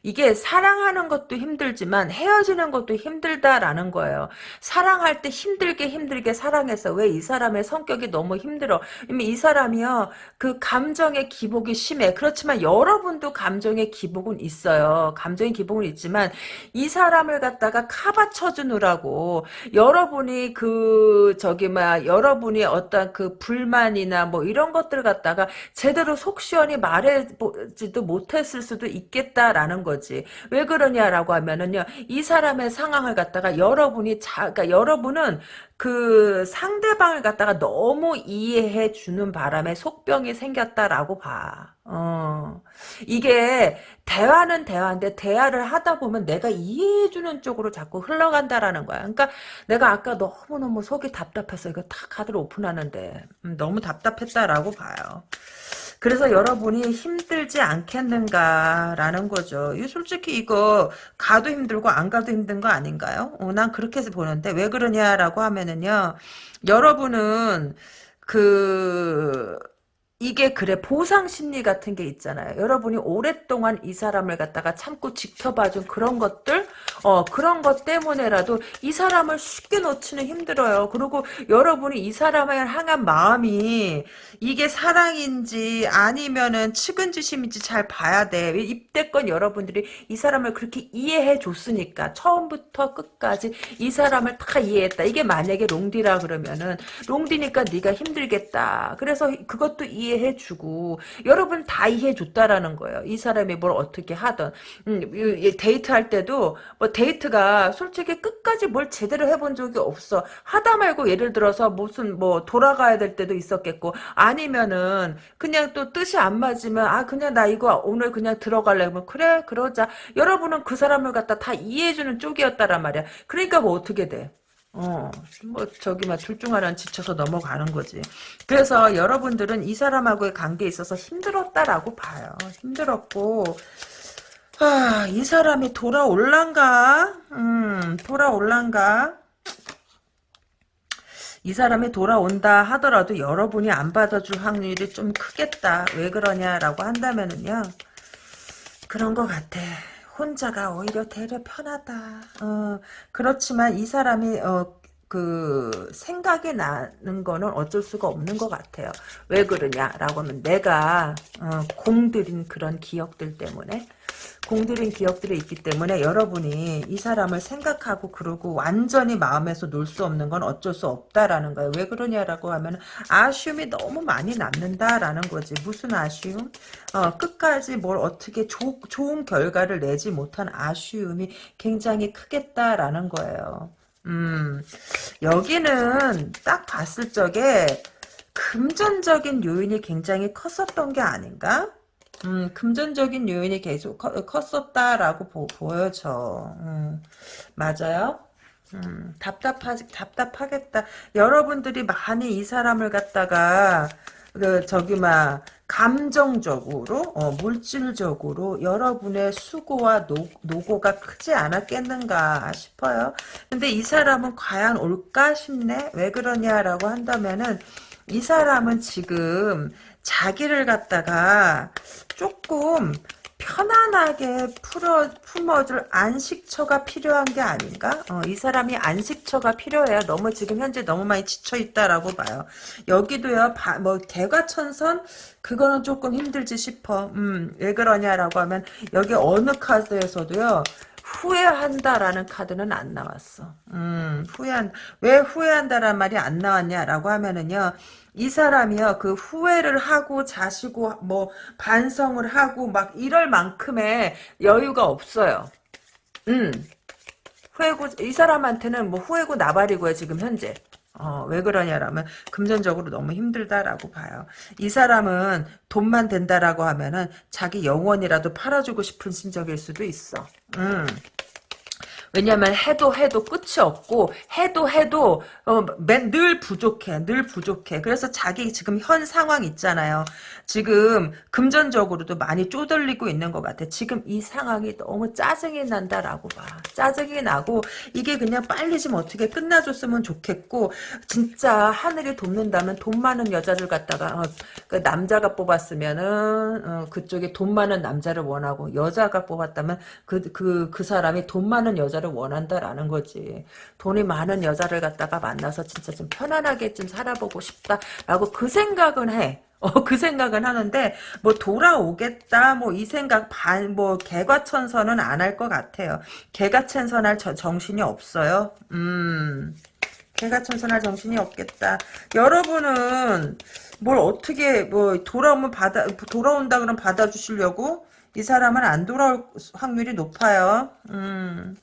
이게 사랑하는 것도 힘들지만 헤어지는 것도 힘들다라는 거예요. 사랑할 때 힘들게 힘들게 사랑해서 왜 이 사람의 성격이 너무 힘들어. 이미 이 사람이요. 그 감정의 기복이 심해. 그렇지만 여러분도 감정의 기복은 있어요. 감정의 기복은 있지만 이 사람을 갖다가 카바 쳐 주느라고 여러분이 그 저기 막 여러분이 어떤 그 불만이나 뭐 이런 것들 갖다가 제대로 속 시원히 말해지도 못했을 수도 있겠다라는 거예요. 거지. 왜 그러냐라고 하면은요, 이 사람의 상황을 갖다가 여러분이 자, 그러니까 여러분은 그 상대방을 갖다가 너무 이해해 주는 바람에 속병이 생겼다라고 봐. 어. 이게 대화는 대화인데 대화를 하다 보면 내가 이해해 주는 쪽으로 자꾸 흘러간다라는 거야. 그러니까 내가 아까 너무너무 속이 답답해서 이거 다 카드를 오픈하는데 음, 너무 답답했다라고 봐요. 그래서 여러분이 힘들지 않겠는가라는 거죠. 이 솔직히 이거 가도 힘들고 안 가도 힘든 거 아닌가요? 어, 난 그렇게 해서 보는데 왜 그러냐라고 하면은요. 여러분은 그 이게 그래 보상 심리 같은 게 있잖아요. 여러분이 오랫동안 이 사람을 갖다가 참고 지켜봐준 그런 것들 어 그런 것 때문에라도 이 사람을 쉽게 놓치는 힘들어요. 그리고 여러분이 이 사람을 향한 마음이 이게 사랑인지 아니면은 측은지심인지 잘 봐야 돼. 입대권 여러분들이 이 사람을 그렇게 이해해 줬으니까 처음부터 끝까지 이 사람을 다 이해했다. 이게 만약에 롱디라 그러면은 롱디니까 네가 힘들겠다. 그래서 그것도 이해 이해해주고 여러분 다 이해해줬다라는 거예요. 이 사람이 뭘 어떻게 하던 음, 데이트할 때도 뭐 데이트가 솔직히 끝까지 뭘 제대로 해본 적이 없어. 하다 말고 예를 들어서 무슨 뭐 돌아가야 될 때도 있었겠고 아니면은 그냥 또 뜻이 안 맞으면 아 그냥 나 이거 오늘 그냥 들어갈래 그러면 그래 그러자 여러분은 그 사람을 갖다 다 이해해주는 쪽이었다란 말이야. 그러니까 뭐 어떻게 돼? 어, 뭐, 저기, 막, 둘 중 하나는 지쳐서 넘어가는 거지. 그래서 여러분들은 이 사람하고의 관계에 있어서 힘들었다라고 봐요. 힘들었고, 아, 이 사람이 돌아올란가? 음, 돌아올란가? 이 사람이 돌아온다 하더라도 여러분이 안 받아줄 확률이 좀 크겠다. 왜 그러냐라고 한다면은요. 그런 것 같아. 혼자가 오히려 되려 편하다. 어, 그렇지만 이 사람이 어, 그 생각이 나는 거는 어쩔 수가 없는 것 같아요. 왜 그러냐라고 하면 내가 어, 공들인 그런 기억들 때문에 공들인 기억들이 있기 때문에 여러분이 이 사람을 생각하고 그러고 완전히 마음에서 놀 수 없는 건 어쩔 수 없다라는 거예요. 왜 그러냐라고 하면 아쉬움이 너무 많이 남는다라는 거지. 무슨 아쉬움? 어, 끝까지 뭘 어떻게 조, 좋은 결과를 내지 못한 아쉬움이 굉장히 크겠다라는 거예요. 음, 여기는 딱 봤을 적에 금전적인 요인이 굉장히 컸었던 게 아닌가? 음, 금전적인 요인이 계속 커, 컸었다라고 보, 보여져. 음, 맞아요? 음, 답답하, 답답하겠다. 여러분들이 많이 이 사람을 갖다가, 그, 저기, 막, 감정적으로, 어, 물질적으로 여러분의 수고와 노, 노고가 크지 않았겠는가 싶어요. 근데 이 사람은 과연 올까 싶네? 왜 그러냐라고 한다면은, 이 사람은 지금 자기를 갖다가 조금 편안하게 풀어, 품어줄 안식처가 필요한 게 아닌가? 어, 이 사람이 안식처가 필요해요. 너무 지금 현재 너무 많이 지쳐있다라고 봐요. 여기도요, 바, 뭐, 개과천선? 그거는 조금 힘들지 싶어. 음, 왜 그러냐라고 하면, 여기 어느 카드에서도요, 후회한다라는 카드는 안 나왔어. 음, 후회한, 왜 후회한다란 말이 안 나왔냐라고 하면은요, 이 사람이요, 그 후회를 하고 자시고, 뭐, 반성을 하고, 막 이럴 만큼의 여유가 없어요. 음, 후회고, 이 사람한테는 뭐 후회고 나발이고요, 지금 현재. 어, 왜 그러냐라면 금전적으로 너무 힘들다라고 봐요. 이 사람은 돈만 된다라고 하면은 자기 영원이라도 팔아주고 싶은 심정일 수도 있어. 음. 왜냐면 해도 해도 끝이 없고 해도 해도 어, 늘 부족해 늘 부족해. 그래서 자기 지금 현 상황 있잖아요. 지금 금전적으로도 많이 쪼들리고 있는 것 같아. 지금 이 상황이 너무 짜증이 난다라고 봐. 짜증이 나고 이게 그냥 빨리 좀 어떻게 끝나줬으면 좋겠고 진짜 하늘이 돕는다면 돈 많은 여자를 갖다가 어, 그 남자가 뽑았으면은 어, 그쪽에 돈 많은 남자를 원하고 여자가 뽑았다면 그 그, 그 사람이 돈 많은 여자를 원한다라는 거지. 돈이 많은 여자를 갖다가 만나서 진짜 좀 편안하게 좀 살아보고 싶다라고 그 생각은 해. 어, 그 생각은 하는데, 뭐, 돌아오겠다, 뭐, 이 생각, 반, 뭐, 개과천선은 안 할 것 같아요. 개과천선할 정신이 없어요. 음, 개과천선할 정신이 없겠다. 여러분은, 뭘 어떻게, 뭐, 돌아오면 받아, 돌아온다 그러면 받아주시려고? 이 사람은 안 돌아올 확률이 높아요. 음.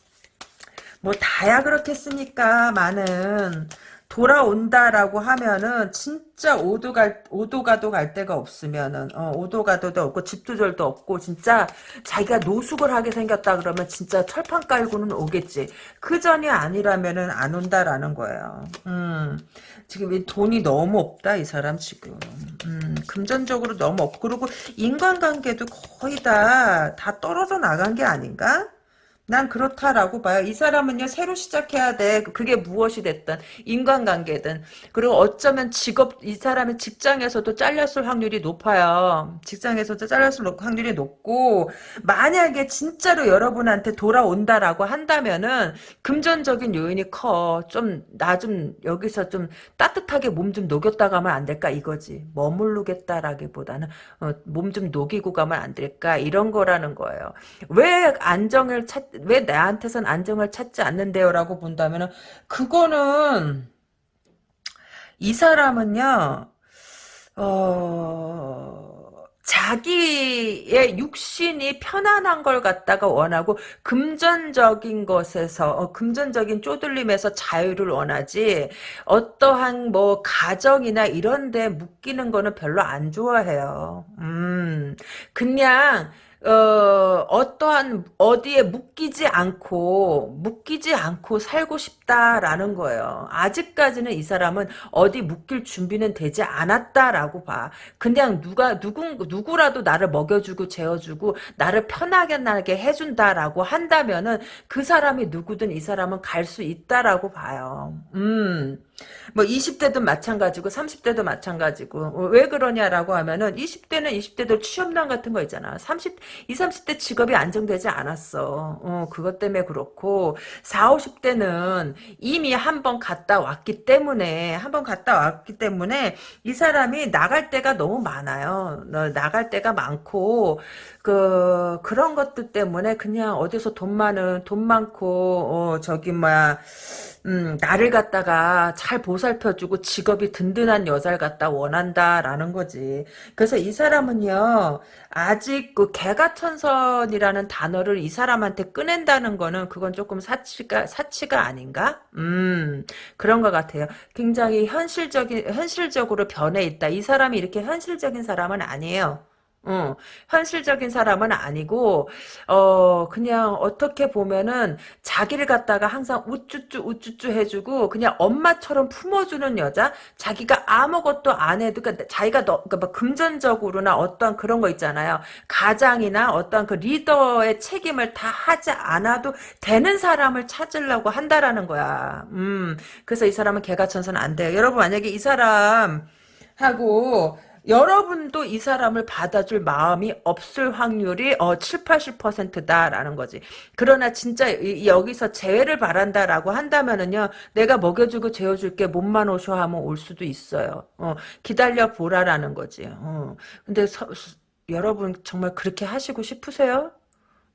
뭐 다야 그렇겠습니까 많은 돌아온다라고 하면은 진짜 오도 갈 오도 가도 갈 데가 없으면은 어, 오도 가도도 없고 집두절도 없고 진짜 자기가 노숙을 하게 생겼다 그러면 진짜 철판 깔고는 오겠지 그 전이 아니라면은 안 온다라는 거예요. 음 지금 돈이 너무 없다 이 사람 지금 음, 금전적으로 너무 없고 그리고 인간관계도 거의 다 다 떨어져 나간 게 아닌가? 난 그렇다라고 봐요. 이 사람은요, 새로 시작해야 돼. 그게 무엇이 됐든, 인간관계든. 그리고 어쩌면 직업, 이 사람의 직장에서도 잘렸을 확률이 높아요. 직장에서도 잘렸을 확률이 높고, 만약에 진짜로 여러분한테 돌아온다라고 한다면은, 금전적인 요인이 커. 좀, 나 좀, 여기서 좀 따뜻하게 몸 좀 녹였다 가면 안 될까? 이거지. 머무르겠다라기보다는, 어, 몸 좀 녹이고 가면 안 될까? 이런 거라는 거예요. 왜 안정을 찾, 왜 나한테선 안정을 찾지 않는데요? 라고 본다면 그거는 이 사람은요 어... 자기의 육신이 편안한 걸 갖다가 원하고 금전적인 것에서 어, 금전적인 쪼들림에서 자유를 원하지 어떠한 뭐 가정이나 이런 데 묶이는 거는 별로 안 좋아해요. 음 그냥 어, 어떠한 어디에 묶이지 않고 묶이지 않고 살고 싶 다라는 거예요. 아직까지는 이 사람은 어디 묶일 준비는 되지 않았다라고 봐. 그냥 누가 누구 누구라도 나를 먹여주고 재워주고 나를 편하게 나게 해준다라고 한다면은 그 사람이 누구든 이 사람은 갈 수 있다라고 봐요. 음. 뭐 20대도 마찬가지고 30대도 마찬가지고 어, 왜 그러냐라고 하면은 20대는 20대도 취업난 같은 거 있잖아. 30 20, 30대 직업이 안정되지 않았어. 어, 그것 때문에 그렇고 40, 50대는 이미 한 번 갔다 왔기 때문에 한 번 갔다 왔기 때문에 이 사람이 나갈 때가 너무 많아요. 나갈 때가 많고 그 그런 것들 때문에 그냥 어디서 돈 많은 돈 많고 어, 저기 뭐야 음, 나를 갖다가 잘 보살펴주고 직업이 든든한 여자를 갖다 원한다라는 거지. 그래서 이 사람은요, 아직 그 개가천선이라는 단어를 이 사람한테 꺼낸다는 거는 그건 조금 사치가, 사치가 아닌가? 음, 그런 것 같아요. 굉장히 현실적인, 현실적으로 변해 있다. 이 사람이 이렇게 현실적인 사람은 아니에요. 어, 현실적인 사람은 아니고, 어, 그냥 어떻게 보면은 자기를 갖다가 항상 우쭈쭈 우쭈쭈 해주고, 그냥 엄마처럼 품어주는 여자? 자기가 아무것도 안 해도, 그러니까 자기가 너, 그러니까 뭐 금전적으로나 어떤 그런 거 있잖아요. 가장이나 어떤 그 리더의 책임을 다 하지 않아도 되는 사람을 찾으려고 한다라는 거야. 음, 그래서 이 사람은 개가 천선 안 돼요. 여러분, 만약에 이 사람, 하고 여러분도 이 사람을 받아줄 마음이 없을 확률이 어 7, 80%다라는 거지. 그러나 진짜 이, 여기서 재회를 바란다라고 한다면은요. 내가 먹여주고 재워줄게 몸만 오셔 하면 올 수도 있어요. 어, 기다려 보라라는 거지. 어. 근데 서, 여러분 정말 그렇게 하시고 싶으세요?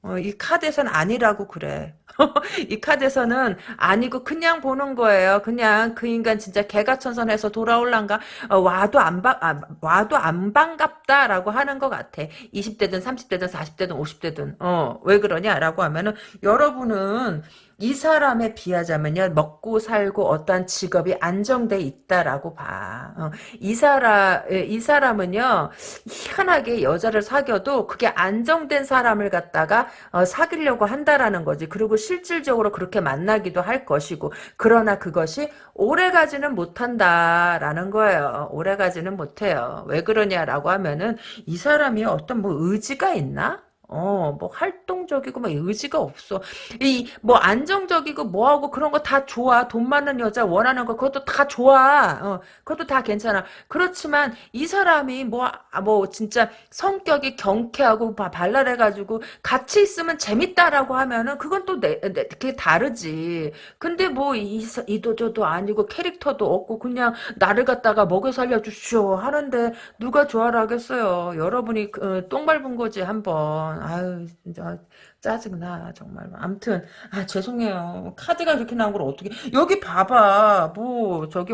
어, 이 카드에선 아니라고 그래. 이 카드에서는 아니고 그냥 보는 거예요. 그냥 그 인간 진짜 개가천선해서 돌아올란가 어, 와도 안 바, 아, 와도 안 반갑다라고 하는 것 같아. 20대든 30대든 40대든 50대든 어, 왜 그러냐라고 하면은 여러분은 이 사람에 비하자면요 먹고 살고 어떠한 직업이 안정돼 있다라고 봐. 어, 이 사람 예, 이 사람은요 희한하게 여자를 사귀어도 그게 안정된 사람을 갖다가 어, 사귀려고 한다라는 거지. 그리고 실질적으로 그렇게 만나기도 할 것이고 그러나 그것이 오래가지는 못한다라는 거예요. 오래가지는 못해요. 왜 그러냐라고 하면은 이 사람이 어떤 뭐 의지가 있나? 어, 뭐 활동적이고 막 의지가 없어. 이 뭐 안정적이고 뭐하고 그런 거 다 좋아. 돈 많은 여자 원하는 거 그것도 다 좋아. 어, 그것도 다 괜찮아. 그렇지만 이 사람이 뭐뭐 아, 뭐 진짜 성격이 경쾌하고 발랄해 가지고 같이 있으면 재밌다라고 하면은 그건 또 내, 내, 그게 다르지. 근데 뭐 이, 이도 저도 아니고 캐릭터도 없고 그냥 나를 갖다가 먹여 살려 주시오 하는데 누가 좋아라 하겠어요. 여러분이 어, 똥 밟은 거지 한번. 아유 진짜 짜증나 정말. 암튼 아 죄송해요. 카드가 그렇게 나온 걸 어떻게 여기 봐봐. 뭐 저기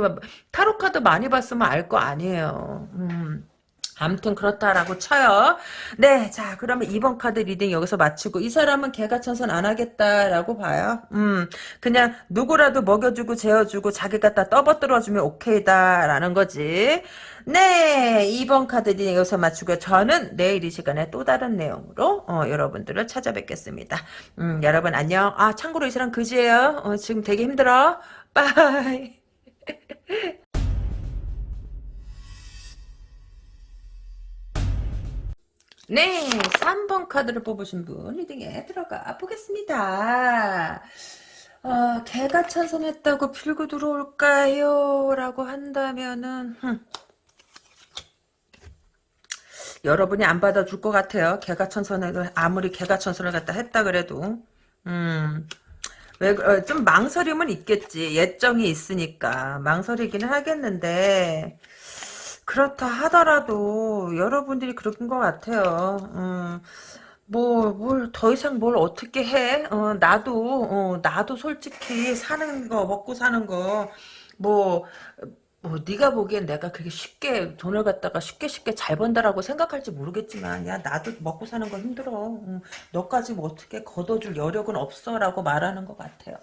타로 카드 많이 봤으면 알 거 아니에요. 음. 아무튼 그렇다라고 쳐요. 네, 자 그러면 2번 카드 reading 여기서 마치고 이 사람은 개과천선 안 하겠다라고 봐요. 음, 그냥 누구라도 먹여주고 재워주고 자기 갖다 떠받들어주면 오케이다라는 거지. 네, 2번 카드 reading 여기서 마치고 저는 내일 이 시간에 또 다른 내용으로 어, 여러분들을 찾아뵙겠습니다. 음, 여러분 안녕. 아 참고로 이 사람 그지예요. 어, 지금 되게 힘들어. bye. 네, 3번 카드를 뽑으신 분 reading에 들어가 보겠습니다. 어, 개가 찬성했다고 필고 들어올까요? 라고 한다면은 흠. 여러분이 안 받아줄 것 같아요. 개가 천선에 아무리 개가 천선을 갖다 했다 그래도 음. 왜, 어, 좀 망설임은 있겠지. 예정이 있으니까. 망설이기는 하겠는데, 그렇다 하더라도 여러분들이 그런 것 같아요. 음, 뭐, 뭘, 더 이상 뭘 어떻게 해? 어, 나도, 어, 나도 솔직히 사는 거, 먹고 사는 거, 뭐, 뭐, 네가 보기엔 내가 그렇게 쉽게 돈을 갖다가 쉽게 쉽게 잘 번다라고 생각할지 모르겠지만, 야, 나도 먹고 사는 거 힘들어. 응, 너까지 뭐 어떻게 걷어줄 여력은 없어라고 말하는 것 같아요.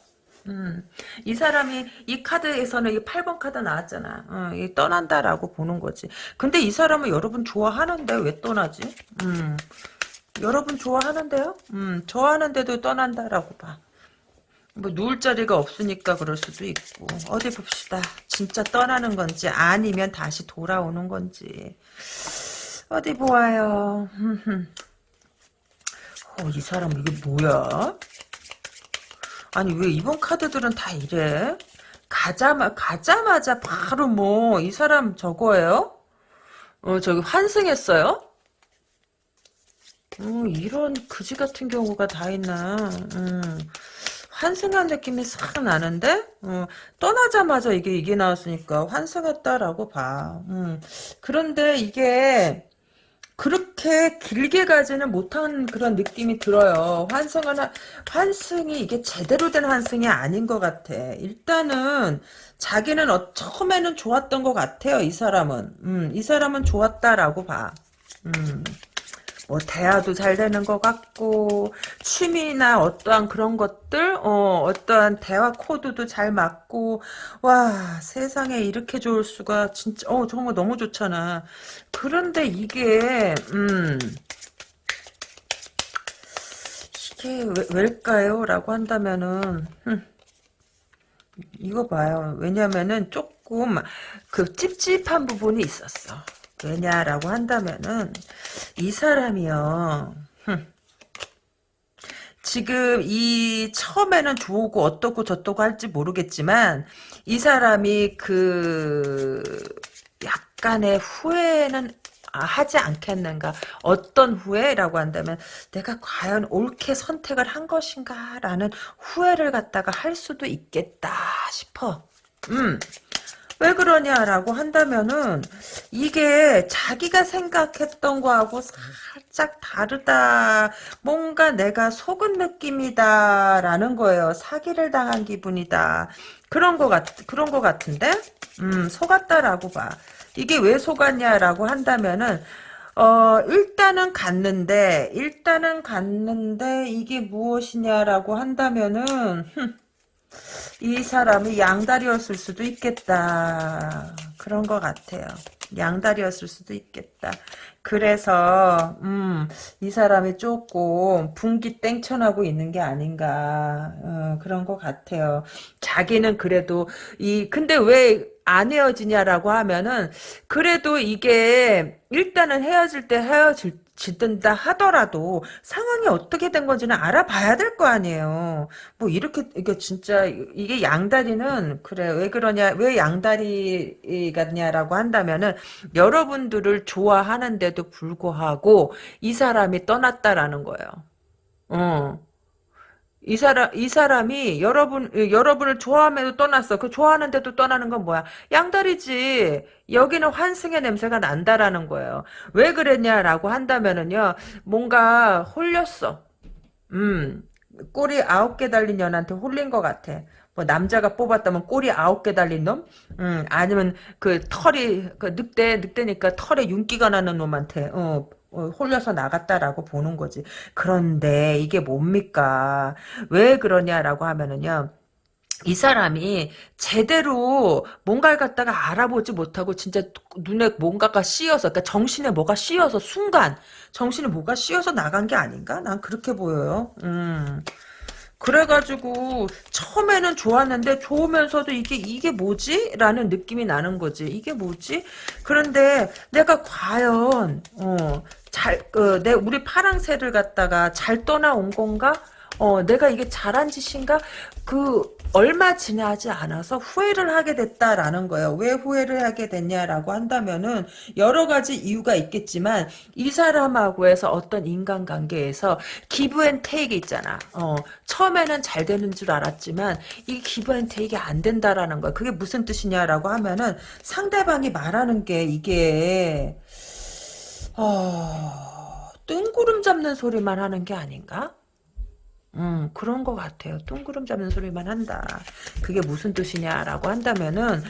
음, 이 사람이 이 카드에서는 이 8번 카드 나왔잖아. 어, 이 떠난다라고 보는 거지. 근데 이 사람은 여러분 좋아하는데 왜 떠나지? 음, 여러분 좋아하는데요? 음, 좋아하는데도 떠난다라고 봐. 뭐 누울 자리가 없으니까 그럴 수도 있고 어디 봅시다. 진짜 떠나는 건지 아니면 다시 돌아오는 건지 어디 보아요. 어, 이 사람 이게 뭐야? 아니 왜 이번 카드들은 다 이래? 가자마, 가자마자 바로 뭐, 이 사람 저거예요? 어, 저기 환승했어요? 어, 이런 그지 같은 경우가 다 있나. 음. 환승한 느낌이 싹 나는데 어, 떠나자마자 이게 이게 나왔으니까 환승했다라고 봐. 음. 그런데 이게 그렇게 길게 가지는 못한 그런 느낌이 들어요. 환승은 환승이 이게 제대로 된 환승이 아닌 것 같아. 일단은 자기는 어, 처음에는 좋았던 것 같아요. 이 사람은 음, 이 사람은 좋았다라고 봐. 음. 뭐 대화도 잘 되는 것 같고 취미나 어떠한 그런 것들 어 어떠한 대화 코드도 잘 맞고 와 세상에 이렇게 좋을 수가 진짜 어 정말 너무 좋잖아. 그런데 이게 음 이게 왜, 왜일까요? 라고 한다면은 흠, 이거 봐요. 왜냐면은 조금 그 찝찝한 부분이 있었어 왜냐라고 한다면은 이 사람이요. 지금 이 처음에는 좋고 어떻고 저떻고 할지 모르겠지만 이 사람이 그 약간의 후회는 하지 않겠는가 어떤 후회라고 한다면 내가 과연 옳게 선택을 한 것인가 라는 후회를 갖다가 할 수도 있겠다 싶어 음. 왜 그러냐라고 한다면은 이게 자기가 생각했던 거하고 살짝 다르다. 뭔가 내가 속은 느낌이다라는 거예요. 사기를 당한 기분이다. 그런 거 같, 그런 거 같은데? 음, 속았다라고 봐. 이게 왜 속았냐라고 한다면은, 어, 일단은 갔는데, 일단은 갔는데, 이게 무엇이냐라고 한다면은, 흠, 이 사람이 양다리였을 수도 있겠다. 그런 것 같아요. 양다리였을 수도 있겠다. 그래서 음, 이 사람이 조금 분기 땡천하고 있는 게 아닌가 어, 그런 것 같아요. 자기는 그래도 이 근데 왜 안 헤어지냐라고 하면은 그래도 이게 일단은 헤어질 때 헤어질 짓든다 하더라도 상황이 어떻게 된 건지는 알아봐야 될 거 아니에요. 뭐 이렇게 이게 진짜 이게 양다리는 그래 왜 그러냐 왜 양다리 같냐라고 한다면은 여러분들을 좋아하는데도 불구하고 이 사람이 떠났다라는 거예요. 어. 이 사람 이 사람이 여러분 여러분을 좋아함에도 떠났어. 그 좋아하는데도 떠나는 건 뭐야? 양다리지. 여기는 환승의 냄새가 난다라는 거예요. 왜 그랬냐라고 한다면은요. 뭔가 홀렸어. 음. 꼬리 아홉 개 달린 년한테 홀린 것 같아. 뭐 남자가 뽑았다면 꼬리 아홉 개 달린 놈, 음, 아니면 그 털이 그 늑대 늑대니까 털에 윤기가 나는 놈한테 어, 어, 홀려서 나갔다라고 보는 거지. 그런데 이게 뭡니까? 왜 그러냐라고 하면은요. 이 사람이 제대로 뭔가를 갖다가 알아보지 못하고 진짜 눈에 뭔가가 씌어서 그러니까 정신에 뭐가 씌어서 순간 정신에 뭐가 씌어서 나간 게 아닌가? 난 그렇게 보여요. 음. 그래가지고 처음에는 좋았는데 좋으면서도 이게 이게 뭐지? 라는 느낌이 나는 거지. 이게 뭐지? 그런데 내가 과연 어, 잘, 그, 내, 우리 파랑새를 갖다가 잘 떠나온 건가? 어, 내가 이게 잘한 짓인가? 그, 얼마 지나지 않아서 후회를 하게 됐다라는 거예요. 왜 후회를 하게 됐냐라고 한다면은, 여러 가지 이유가 있겠지만, 이 사람하고 해서 어떤 인간관계에서 give and take 있잖아. 어, 처음에는 잘 되는 줄 알았지만, 이 give and take가 안 된다라는 거야. 그게 무슨 뜻이냐라고 하면은, 상대방이 말하는 게 이게, 어, 뜬구름 잡는 소리만 하는 게 아닌가? 음, 그런 것 같아요. 뜬구름 잡는 소리만 한다. 그게 무슨 뜻이냐라고 한다면은,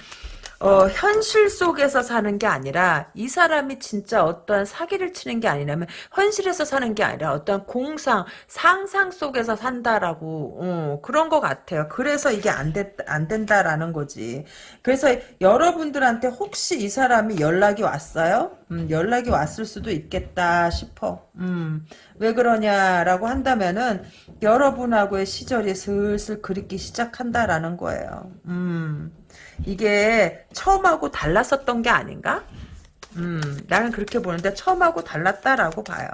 어, 현실 속에서 사는 게 아니라 이 사람이 진짜 어떠한 사기를 치는 게 아니라면 현실에서 사는 게 아니라 어떠한 공상, 상상 속에서 산다라고 어, 그런 것 같아요. 그래서 이게 안, 됐, 안 된다라는 거지. 그래서 여러분들한테 혹시 이 사람이 연락이 왔어요? 음, 연락이 왔을 수도 있겠다 싶어. 음, 왜 그러냐라고 한다면은 여러분하고의 시절이 슬슬 그립기 시작한다라는 거예요. 음. 이게 처음하고 달랐었던 게 아닌가? 음, 나는 그렇게 보는데 처음하고 달랐다라고 봐요.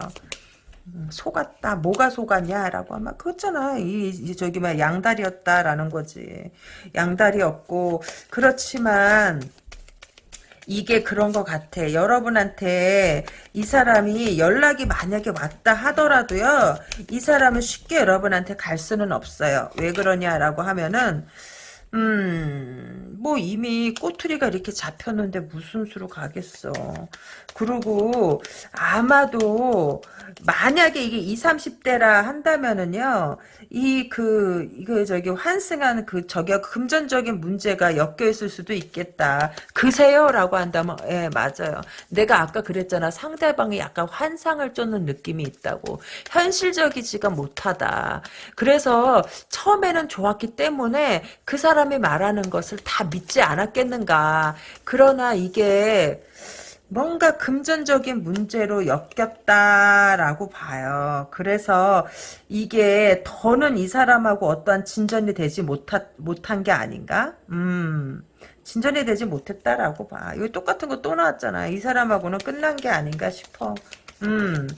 음, 속았다. 뭐가 속았냐라고 하면 그렇잖아. 이, 이 저기 막 양다리였다라는 거지. 양다리였고 그렇지만 이게 그런 것 같아. 여러분한테 이 사람이 연락이 만약에 왔다 하더라도요. 이 사람은 쉽게 여러분한테 갈 수는 없어요. 왜 그러냐라고 하면은 음, 뭐 이미 꼬투리가 이렇게 잡혔는데 무슨 수로 가겠어. 그리고 아마도 만약에 이게 20, 30대라 한다면은요. 이 그 이거 저기 환승한 그 저기 금전적인 문제가 엮여 있을 수도 있겠다. 그세요라고 한다면 예, 맞아요. 내가 아까 그랬잖아. 상대방이 약간 환상을 쫓는 느낌이 있다고. 현실적이지가 못하다. 그래서 처음에는 좋았기 때문에 그 사람 이 말하는 것을 다 믿지 않았겠는가. 그러나 이게 뭔가 금전적인 문제로 엮였다라고 봐요. 그래서 이게 더는 이 사람하고 어떠한 진전이 되지 못하, 못한 게 아닌가? 음, 진전이 되지 못했다라고 봐. 이거 똑같은 거 또 나왔잖아. 이 사람하고는 끝난 게 아닌가 싶어. 음,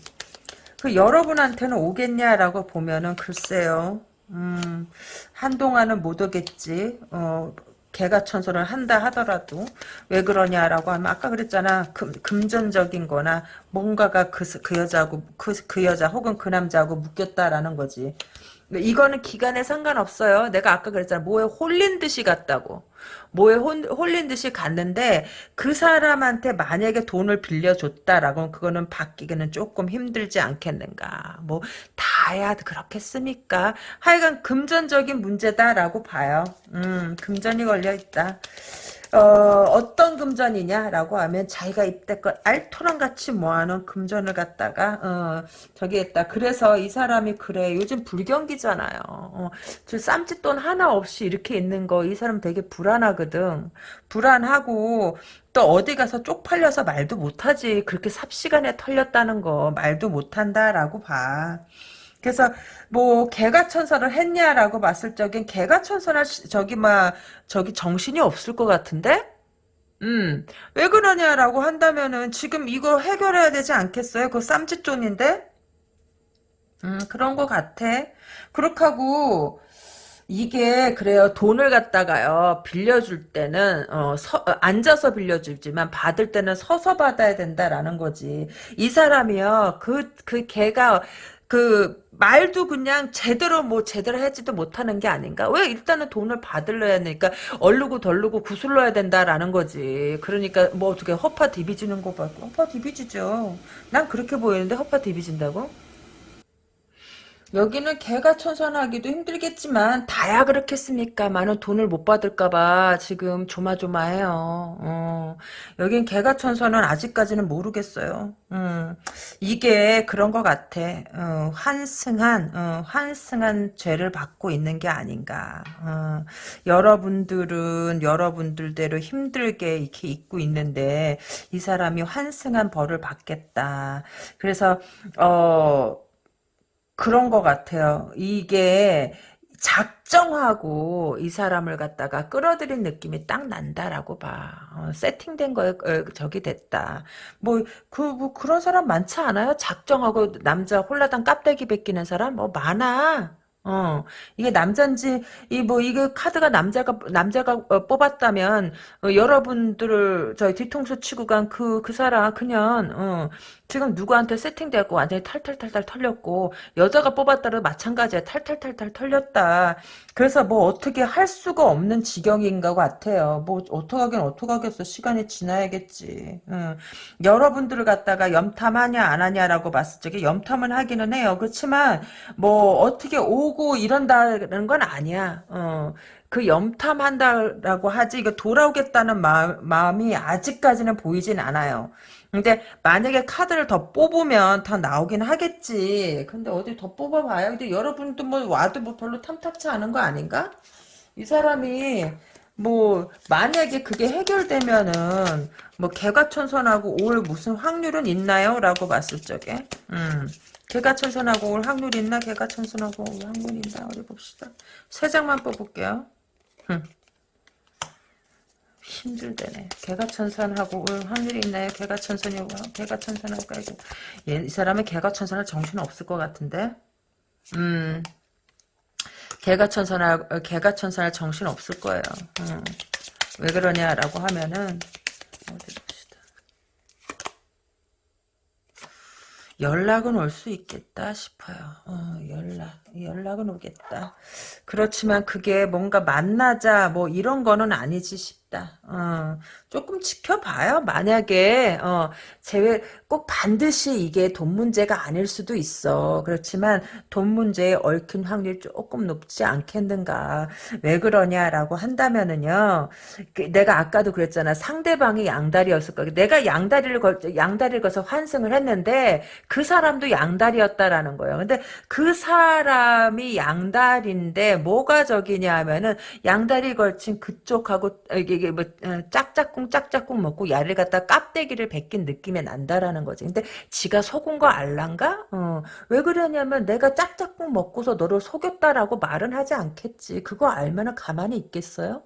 그 여러분한테는 오겠냐라고 보면은 글쎄요. 음, 한동안은 못 오겠지. 어, 개가 천선을 한다 하더라도 왜 그러냐라고 하면 아까 그랬잖아. 금, 금전적인 거나 뭔가가 그, 그 여자하고 그, 그 여자 혹은 그 남자하고 묶였다라는 거지. 이거는 기간에 상관없어요. 내가 아까 그랬잖아. 뭐에 홀린 듯이 갔다고 뭐에 홀린 듯이 갔는데 그 사람한테 만약에 돈을 빌려줬다라고 그거는 받기는 조금 힘들지 않겠는가? 뭐 다야 그렇겠습니까? 하여간 금전적인 문제다라고 봐요. 음 금전이 걸려 있다 어, 떤 금전이냐라고 하면 자기가 이때껏 알토랑 같이 모아놓은 금전을 갖다가 어, 저기 했다. 그래서 이 사람이 그래. 요즘 불경기잖아요. 어, 저 쌈짓돈 하나 없이 이렇게 있는 거 이 사람 되게 불안하거든. 불안하고 또 어디 가서 쪽팔려서 말도 못하지. 그렇게 삽시간에 털렸다는 거 말도 못한다라고 봐. 그래서 뭐 개가 천선을 했냐라고 봤을 적엔 개가 천선할 저기 막 저기 정신이 없을 것 같은데 음, 왜 그러냐라고 한다면은 지금 이거 해결해야 되지 않겠어요? 그거 쌈짓돈인데? 음, 그런 것 같아. 그렇게 하고, 이게 그래요. 돈을 갖다가요. 빌려줄 때는 어, 서, 어, 앉아서 빌려주지만 받을 때는 서서 받아야 된다라는 거지. 이 사람이요. 그그 그 걔가 그 말도 그냥 제대로 뭐 제대로 하지도 못하는 게 아닌가? 왜 일단은 돈을 받을려야 하니까 얼르고 덜르고 구슬러야 된다라는 거지. 그러니까 뭐 어떻게 허파 디비지는 거 봐. 허파 디비지죠. 난 그렇게 보이는데 허파 디비진다고? 여기는 개가 천선하기도 힘들겠지만 다야 그렇겠습니까? 많은 돈을 못 받을까봐 지금 조마조마해요. 어. 여긴 개가 천선은 아직까지는 모르겠어요. 음. 이게 그런 것 같아. 어, 환승한 어, 환승한 죄를 받고 있는 게 아닌가. 어. 여러분들은 여러분들대로 힘들게 이렇게 있고 있는데 이 사람이 환승한 벌을 받겠다. 그래서 어. 그런 것 같아요. 이게 작정하고 이 사람을 갖다가 끌어들인 느낌이 딱 난다라고 봐. 어, 세팅된 거에 어, 저기 됐다. 뭐, 그, 뭐, 그런 사람 많지 않아요? 작정하고 남자 홀라당 깝대기 베끼는 사람? 뭐, 많아. 어, 이게 남잔지, 이, 뭐, 이게 카드가 남자가, 남자가 어, 뽑았다면, 어, 여러분들을, 저희 뒤통수 치고 간 그, 그 사람, 그냥, 어, 지금 누구한테 세팅되고 완전히 탈탈탈탈 털렸고 여자가 뽑았다도 마찬가지야 탈탈탈탈 털렸다. 그래서 뭐 어떻게 할 수가 없는 지경인 것 같아요. 뭐 어떡하긴 어떡하겠어. 시간이 지나야겠지. 응. 여러분들을 갖다가 염탐하냐 안 하냐라고 봤을 적에 염탐은 하기는 해요. 그렇지만 뭐 어떻게 오고 이런다는 건 아니야. 어. 그 염탐한다라고 하지 이거 돌아오겠다는 마음, 마음이 아직까지는 보이진 않아요. 근데 만약에 카드를 더 뽑으면 더 나오긴 하겠지. 근데 어디 더 뽑아봐요. 근데 여러분도 뭐 와도 뭐 별로 탐탁치 않은 거 아닌가? 이 사람이 뭐 만약에 그게 해결되면은 뭐 개가천선하고 올 무슨 확률은 있나요? 라고 봤을 적에 음 개가천선하고 올 확률 있나? 개가천선하고 올 확률 있나? 어디 봅시다. 세 장만 뽑을게요. 흠. 힘들대네. 개가 천선하고 올 확률이 있나요? 개가 천선이 개가 천선하고 깔고 얘, 이 사람은 개가 천선할 정신 없을 것 같은데. 음. 개가 천선할 개가 천선할 정신 없을 거예요. 음. 왜 그러냐라고 하면은 어디 봅시다. 연락은 올 수 있겠다 싶어요. 어, 연락 연락은 오겠다. 그렇지만 그게 뭔가 만나자 뭐 이런 거는 아니지 싶다. 어, 조금 지켜봐요. 만약에 어, 제외 꼭 반드시 이게 돈 문제가 아닐 수도 있어. 그렇지만 돈 문제에 얽힌 확률이 조금 높지 않겠는가. 왜 그러냐라고 한다면은요. 그 내가 아까도 그랬잖아. 상대방이 양다리였을 거야. 내가 양다리를 걸 양다리를 걸서 환승을 했는데 그 사람도 양다리였다라는 거예요. 근데 그 사람 사람이 양다리인데 뭐가 적이냐 하면은 양다리 걸친 그쪽하고 이게 뭐 어, 짝짝꿍 짝짝꿍 먹고 야를 갖다 깝대기를 베낀 느낌이 난다라는 거지. 근데 지가 속은 거 알란가? 어. 왜 그러냐면 내가 짝짝꿍 먹고서 너를 속였다라고 말은 하지 않겠지. 그거 알면은 가만히 있겠어요?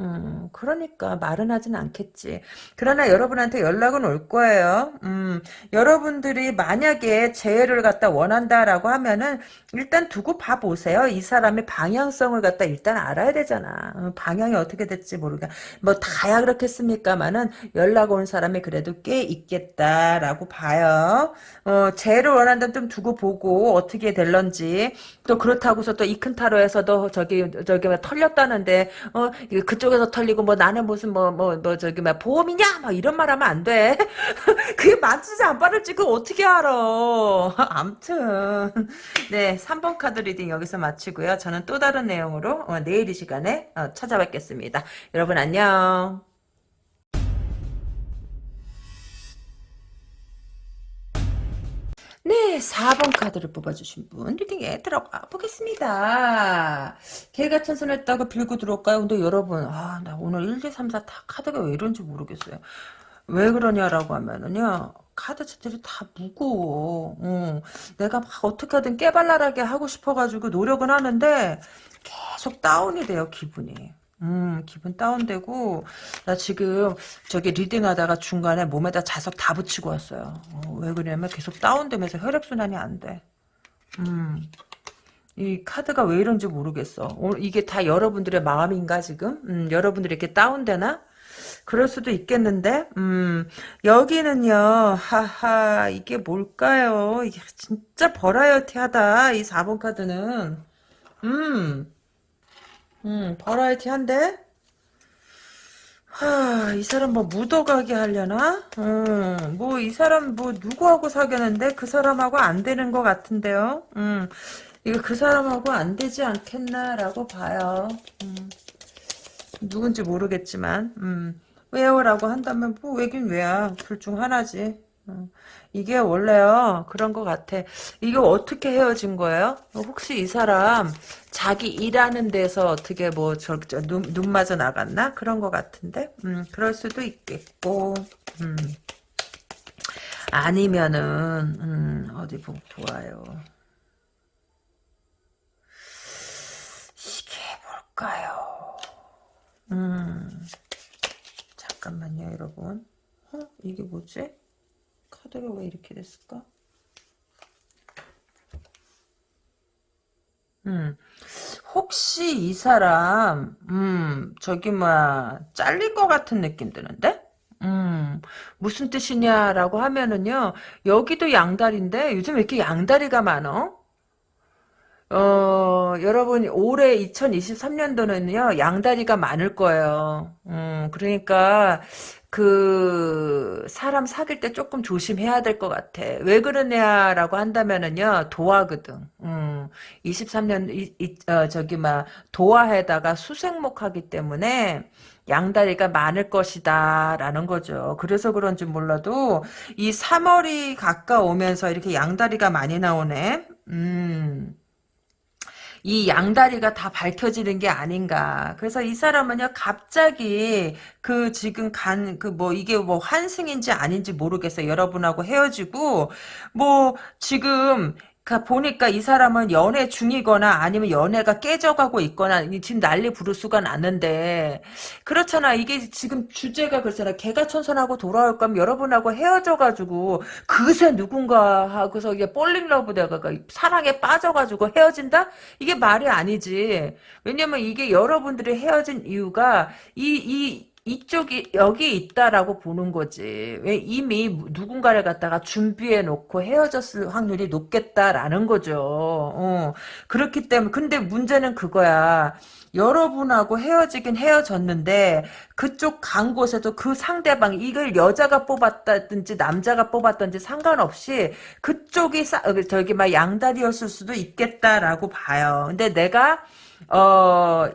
음, 그러니까 말은 하진 않겠지. 그러나 여러분한테 연락은 올 거예요. 음, 여러분들이 만약에 재해를 갖다 원한다라고 하면은 일단 두고 봐보세요. 이 사람의 방향성을 갖다 일단 알아야 되잖아. 어, 방향이 어떻게 될지 모르니까. 뭐 다야 그렇겠습니까만은 연락 온 사람이 그래도 꽤 있겠다라고 봐요. 어, 재해를 원한다면 좀 두고 보고 어떻게 될런지 또 그렇다고서 또 이큰 타로에서도 저기 저기 털렸다는데 어, 그그 쪽에서 털리고 뭐 나는 무슨 뭐 뭐 뭐 뭐 저기 막 보험이냐 막 이런 말 하면 안 돼. 그게 맞지지 안 빠를지 그 어떻게 알아. 암튼 네 3번 카드 리딩 여기서 마치고요. 저는 또 다른 내용으로 어, 내일 이 시간에 어, 찾아뵙겠습니다. 여러분 안녕. 네, 4번 카드를 뽑아주신 분 reading에 들어가 보겠습니다. 개과천선했다고 빌고 들어올까요? 근데 여러분, 아, 나 오늘 1, 2, 3, 4 다 카드가 왜 이런지 모르겠어요. 왜 그러냐라고 하면은요, 카드 자체를 다 무거워. 어, 내가 막 어떻게든 깨발랄하게 하고 싶어가지고 노력은 하는데 계속 다운이 돼요, 기분이. 음, 기분 다운되고, 나 지금 저기 reading 하다가 중간에 몸에다 자석 다 붙이고 왔어요. 어, 왜 그러냐면 계속 다운되면서 혈액순환이 안 돼. 음, 이 카드가 왜 이런지 모르겠어. 오늘 이게 다 여러분들의 마음인가, 지금? 음, 여러분들이 이렇게 다운되나? 그럴 수도 있겠는데, 음, 여기는요, 하하, 이게 뭘까요? 이게 진짜 버라이어티하다, 이 4번 카드는. 음, 음, 버라이티한데? 하, 이 사람 뭐 묻어가게 하려나? 음, 뭐 이 사람 뭐 누구하고 사귀었는데 그 사람하고 안 되는 것 같은데요? 음, 이거 그 사람하고 안 되지 않겠나라고 봐요. 음, 누군지 모르겠지만, 음, 왜요 라고 한다면 뭐 왜긴 왜야. 둘 중 하나지. 음, 이게 원래요. 그런 것 같아. 이거 어떻게 헤어진 거예요? 혹시 이 사람 자기 일하는 데서 어떻게 뭐저 눈, 눈 맞아 나갔나? 그런 것 같은데? 음 그럴 수도 있겠고. 음. 아니면은 음 어디 보, 보아요. 이게 뭘까요? 음. 잠깐만요 여러분. 어? 이게 뭐지 카드가 왜 이렇게 됐을까? 음, 혹시 이 사람, 음, 저기, 뭐야, 잘린 것 같은 느낌 드는데? 음, 무슨 뜻이냐라고 하면은요, 여기도 양다리인데, 요즘 왜 이렇게 양다리가 많어? 어, 여러분, 올해 2023년도는요, 양다리가 많을 거예요. 음, 그러니까, 그, 사람 사귈 때 조금 조심해야 될 것 같아. 왜 그러냐라고 한다면은요, 도화거든. 음, 23년, 이, 이, 어, 저기, 막, 도화에다가 수생목 하기 때문에, 양다리가 많을 것이다 라는 거죠. 그래서 그런지 몰라도 이 3월이 가까우면서 이렇게 양다리가 많이 나오네. 음. 이 양다리가 다 밝혀지는 게 아닌가. 그래서 이 사람은요, 갑자기 그 지금 간, 그 뭐 이게 뭐 환승인지 아닌지 모르겠어요. 여러분하고 헤어지고, 뭐 지금 가 보니까 이 사람은 연애 중이거나 아니면 연애가 깨져가고 있거나 지금 난리 부르수가 났는데 그렇잖아. 이게 지금 주제가 그렇잖아. 개과천선하고 돌아올 거면 여러분하고 헤어져가지고 그새 누군가 하고서 이게 falling love 돼가 사랑에 빠져가지고 헤어진다? 이게 말이 아니지. 왜냐면 이게 여러분들이 헤어진 이유가 이이 이쪽이 여기 있다라고 보는 거지. 왜 이미 누군가를 갖다가 준비해 놓고 헤어졌을 확률이 높겠다라는 거죠. 어. 그렇기 때문에 근데 문제는 그거야. 여러분하고 헤어지긴 헤어졌는데 그쪽 간 곳에도 그 상대방 이걸 여자가 뽑았다든지 남자가 뽑았든지 상관없이 그쪽이 싸, 어, 저기 막 양다리였을 수도 있겠다라고 봐요. 근데 내가 어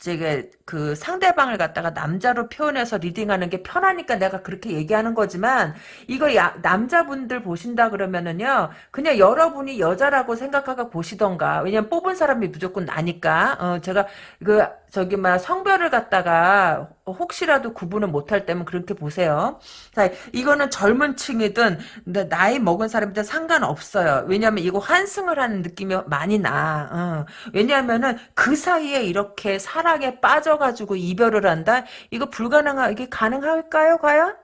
이제 그 상대방을 갖다가 남자로 표현해서 리딩하는 게 편하니까 내가 그렇게 얘기하는 거지만 이거 야, 남자분들 보신다 그러면은요 그냥 여러분이 여자라고 생각하고 보시던가 왜냐면 뽑은 사람이 무조건 나니까 어 제가 그 저기 막 성별을 갖다가 혹시라도 구분을 못할 때면 그렇게 보세요. 자, 이거는 젊은 층이든 나이 먹은 사람이든 상관없어요. 왜냐하면 이거 환승을 하는 느낌이 많이 나. 어. 왜냐하면은 그 사이에 이렇게 사랑에 빠져 가지고 이별을 한다? 이거 불가능하, 이게 가능할까요, 과연?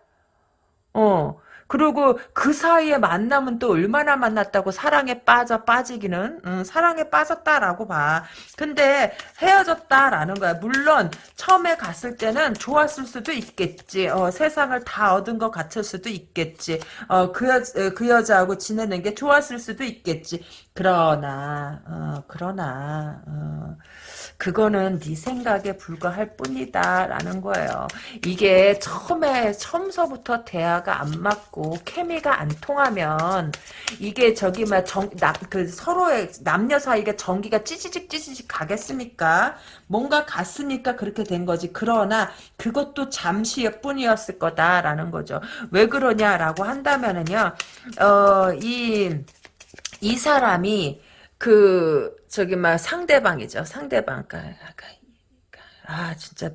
어. 그리고 그 사이에 만남은 또 얼마나 만났다고 사랑에 빠져 빠지기는 음, 사랑에 빠졌다라고 봐. 근데 헤어졌다라는 거야. 물론 처음에 갔을 때는 좋았을 수도 있겠지. 어, 세상을 다 얻은 것 같을 수도 있겠지. 어, 그, 여, 그 여자하고 지내는 게 좋았을 수도 있겠지. 그러나 어, 그러나 어, 그거는 네 생각에 불과할 뿐이다 라는 거예요. 이게 처음에 처음서부터 대화가 안 맞고 케미가 안 통하면 이게 저기 막정그 서로의 남녀 사이가 전기가 찌지직 찌지직 가겠습니까? 뭔가 갔으니까 그렇게 된 거지. 그러나 그것도 잠시의 뿐이었을 거다라는 거죠. 왜 그러냐라고 한다면은요. 어, 이, 이 사람이 그 저기 막 상대방이죠. 상대방. 그러니까, 그러니까, 아 진짜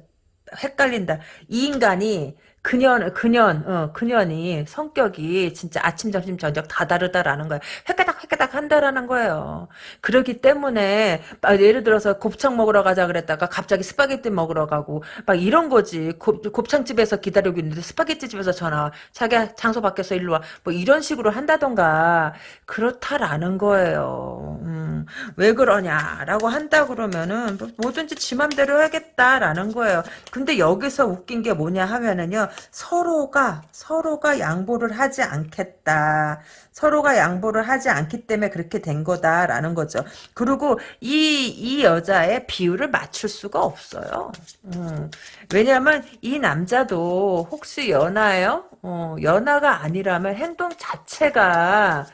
헷갈린다. 이 인간이 그년, 그년, 어, 그년이 성격이 진짜 아침, 점심, 저녁 다 다르다라는 거예요. 헷가닥, 헷가닥 한다라는 거예요. 그러기 때문에, 예를 들어서 곱창 먹으러 가자 그랬다가 갑자기 스파게티 먹으러 가고, 막 이런 거지. 곱, 곱창집에서 기다리고 있는데 스파게티 집에서 전화, 자기야, 장소 바뀌어서 일로 와. 뭐 이런 식으로 한다던가, 그렇다라는 거예요. 음, 왜 그러냐라고 한다 그러면은, 뭐 뭐든지 지 맘대로 하겠다라는 거예요. 근데 여기서 웃긴 게 뭐냐 하면은요, 서로가 서로가 양보를 하지 않겠다. 서로가 양보를 하지 않기 때문에 그렇게 된 거다라는 거죠. 그리고 이, 이 여자의 비율을 맞출 수가 없어요. 음, 왜냐하면 이 남자도 혹시 연하예요? 어, 연하가 아니라면 행동 자체가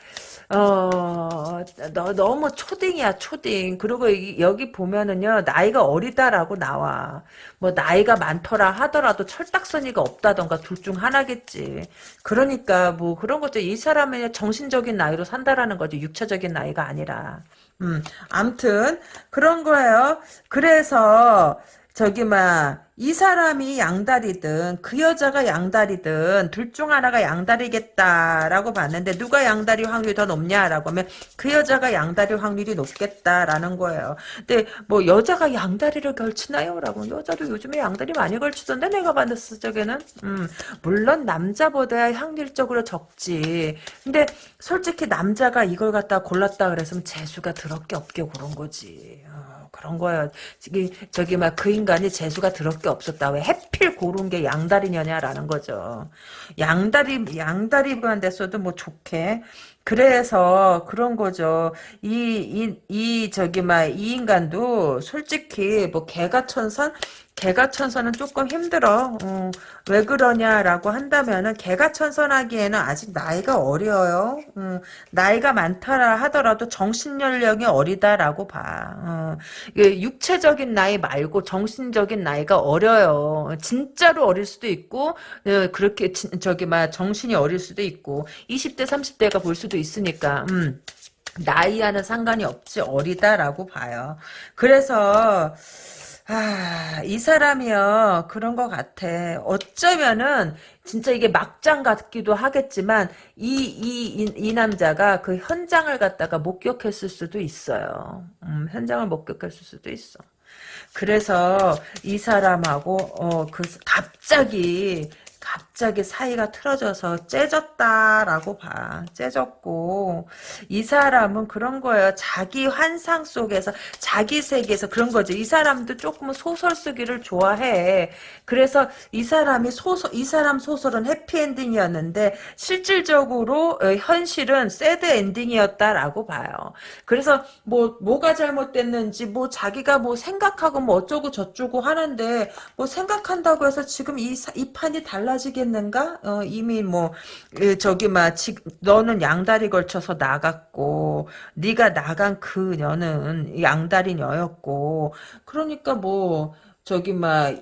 어, 너, 너무 초딩이야, 초딩. 그리고 이, 여기 보면은요, 나이가 어리다라고 나와. 뭐, 나이가 많더라 하더라도 철딱서니가 없다던가 둘 중 하나겠지. 그러니까, 뭐, 그런 것도 이 사람의 정신적인 나이로 산다라는 거지. 육체적인 나이가 아니라. 음, 암튼, 그런 거예요. 그래서, 저기, 막, 이 사람이 양다리든 그 여자가 양다리든 둘 중 하나가 양다리겠다라고 봤는데 누가 양다리 확률이 더 높냐라고 하면 그 여자가 양다리 확률이 높겠다라는 거예요. 근데 뭐 여자가 양다리를 걸치나요? 라고 여자도 요즘에 양다리 많이 걸치던데 내가 봤을 적에는 음, 물론 남자보다 확률적으로 적지. 근데 솔직히 남자가 이걸 갖다 골랐다 그래서 재수가 더럽게 없게 고른 거지. 어. 그런 거예요. 저기, 저기, 막, 그 인간이 재수가 더럽게 없었다. 왜 해필 고른 게 양다리냐냐라는 거죠. 양다리, 양다리만 됐어도 뭐 좋게. 그래서 그런 거죠. 이, 이, 이, 저기, 막, 이 인간도 솔직히 뭐 개가 천선? 개가천선은 조금 힘들어. 어, 왜 그러냐라고 한다면은 개가천선하기에는 아직 나이가 어려요. 어, 나이가 많다라 하더라도 정신 연령이 어리다라고 봐. 어, 육체적인 나이 말고 정신적인 나이가 어려요. 진짜로 어릴 수도 있고 어, 그렇게 진, 저기 막 정신이 어릴 수도 있고 20대 30대가 볼 수도 있으니까 음, 나이와는 상관이 없지 어리다라고 봐요. 그래서 아, 이 사람이요. 그런 것 같아. 어쩌면은, 진짜 이게 막장 같기도 하겠지만, 이, 이, 이, 이 남자가 그 현장을 갖다가 목격했을 수도 있어요. 음, 현장을 목격했을 수도 있어. 그래서 이 사람하고, 어, 그, 갑자기, 갑 자기 사이가 틀어져서 째졌다라고 봐. 째졌고 이 사람은 그런 거예요. 자기 환상 속에서 자기 세계에서 그런 거죠. 이 사람도 조금은 소설 쓰기를 좋아해. 그래서 이 사람이 소설 이 사람 소설은 해피엔딩이었는데 실질적으로 어, 현실은 새드 엔딩이었다라고 봐요. 그래서 뭐 뭐가 잘못됐는지 뭐 자기가 뭐 생각하고 뭐 어쩌고 저쩌고 하는데 뭐 생각한다고 해서 지금 이, 이 판이 달라 달라 지겠는가? 어, 이미 뭐 저기 막 너는 양다리 걸쳐서 나갔고 네가 나간 그녀는 양다리녀였고 그러니까 뭐 저기 막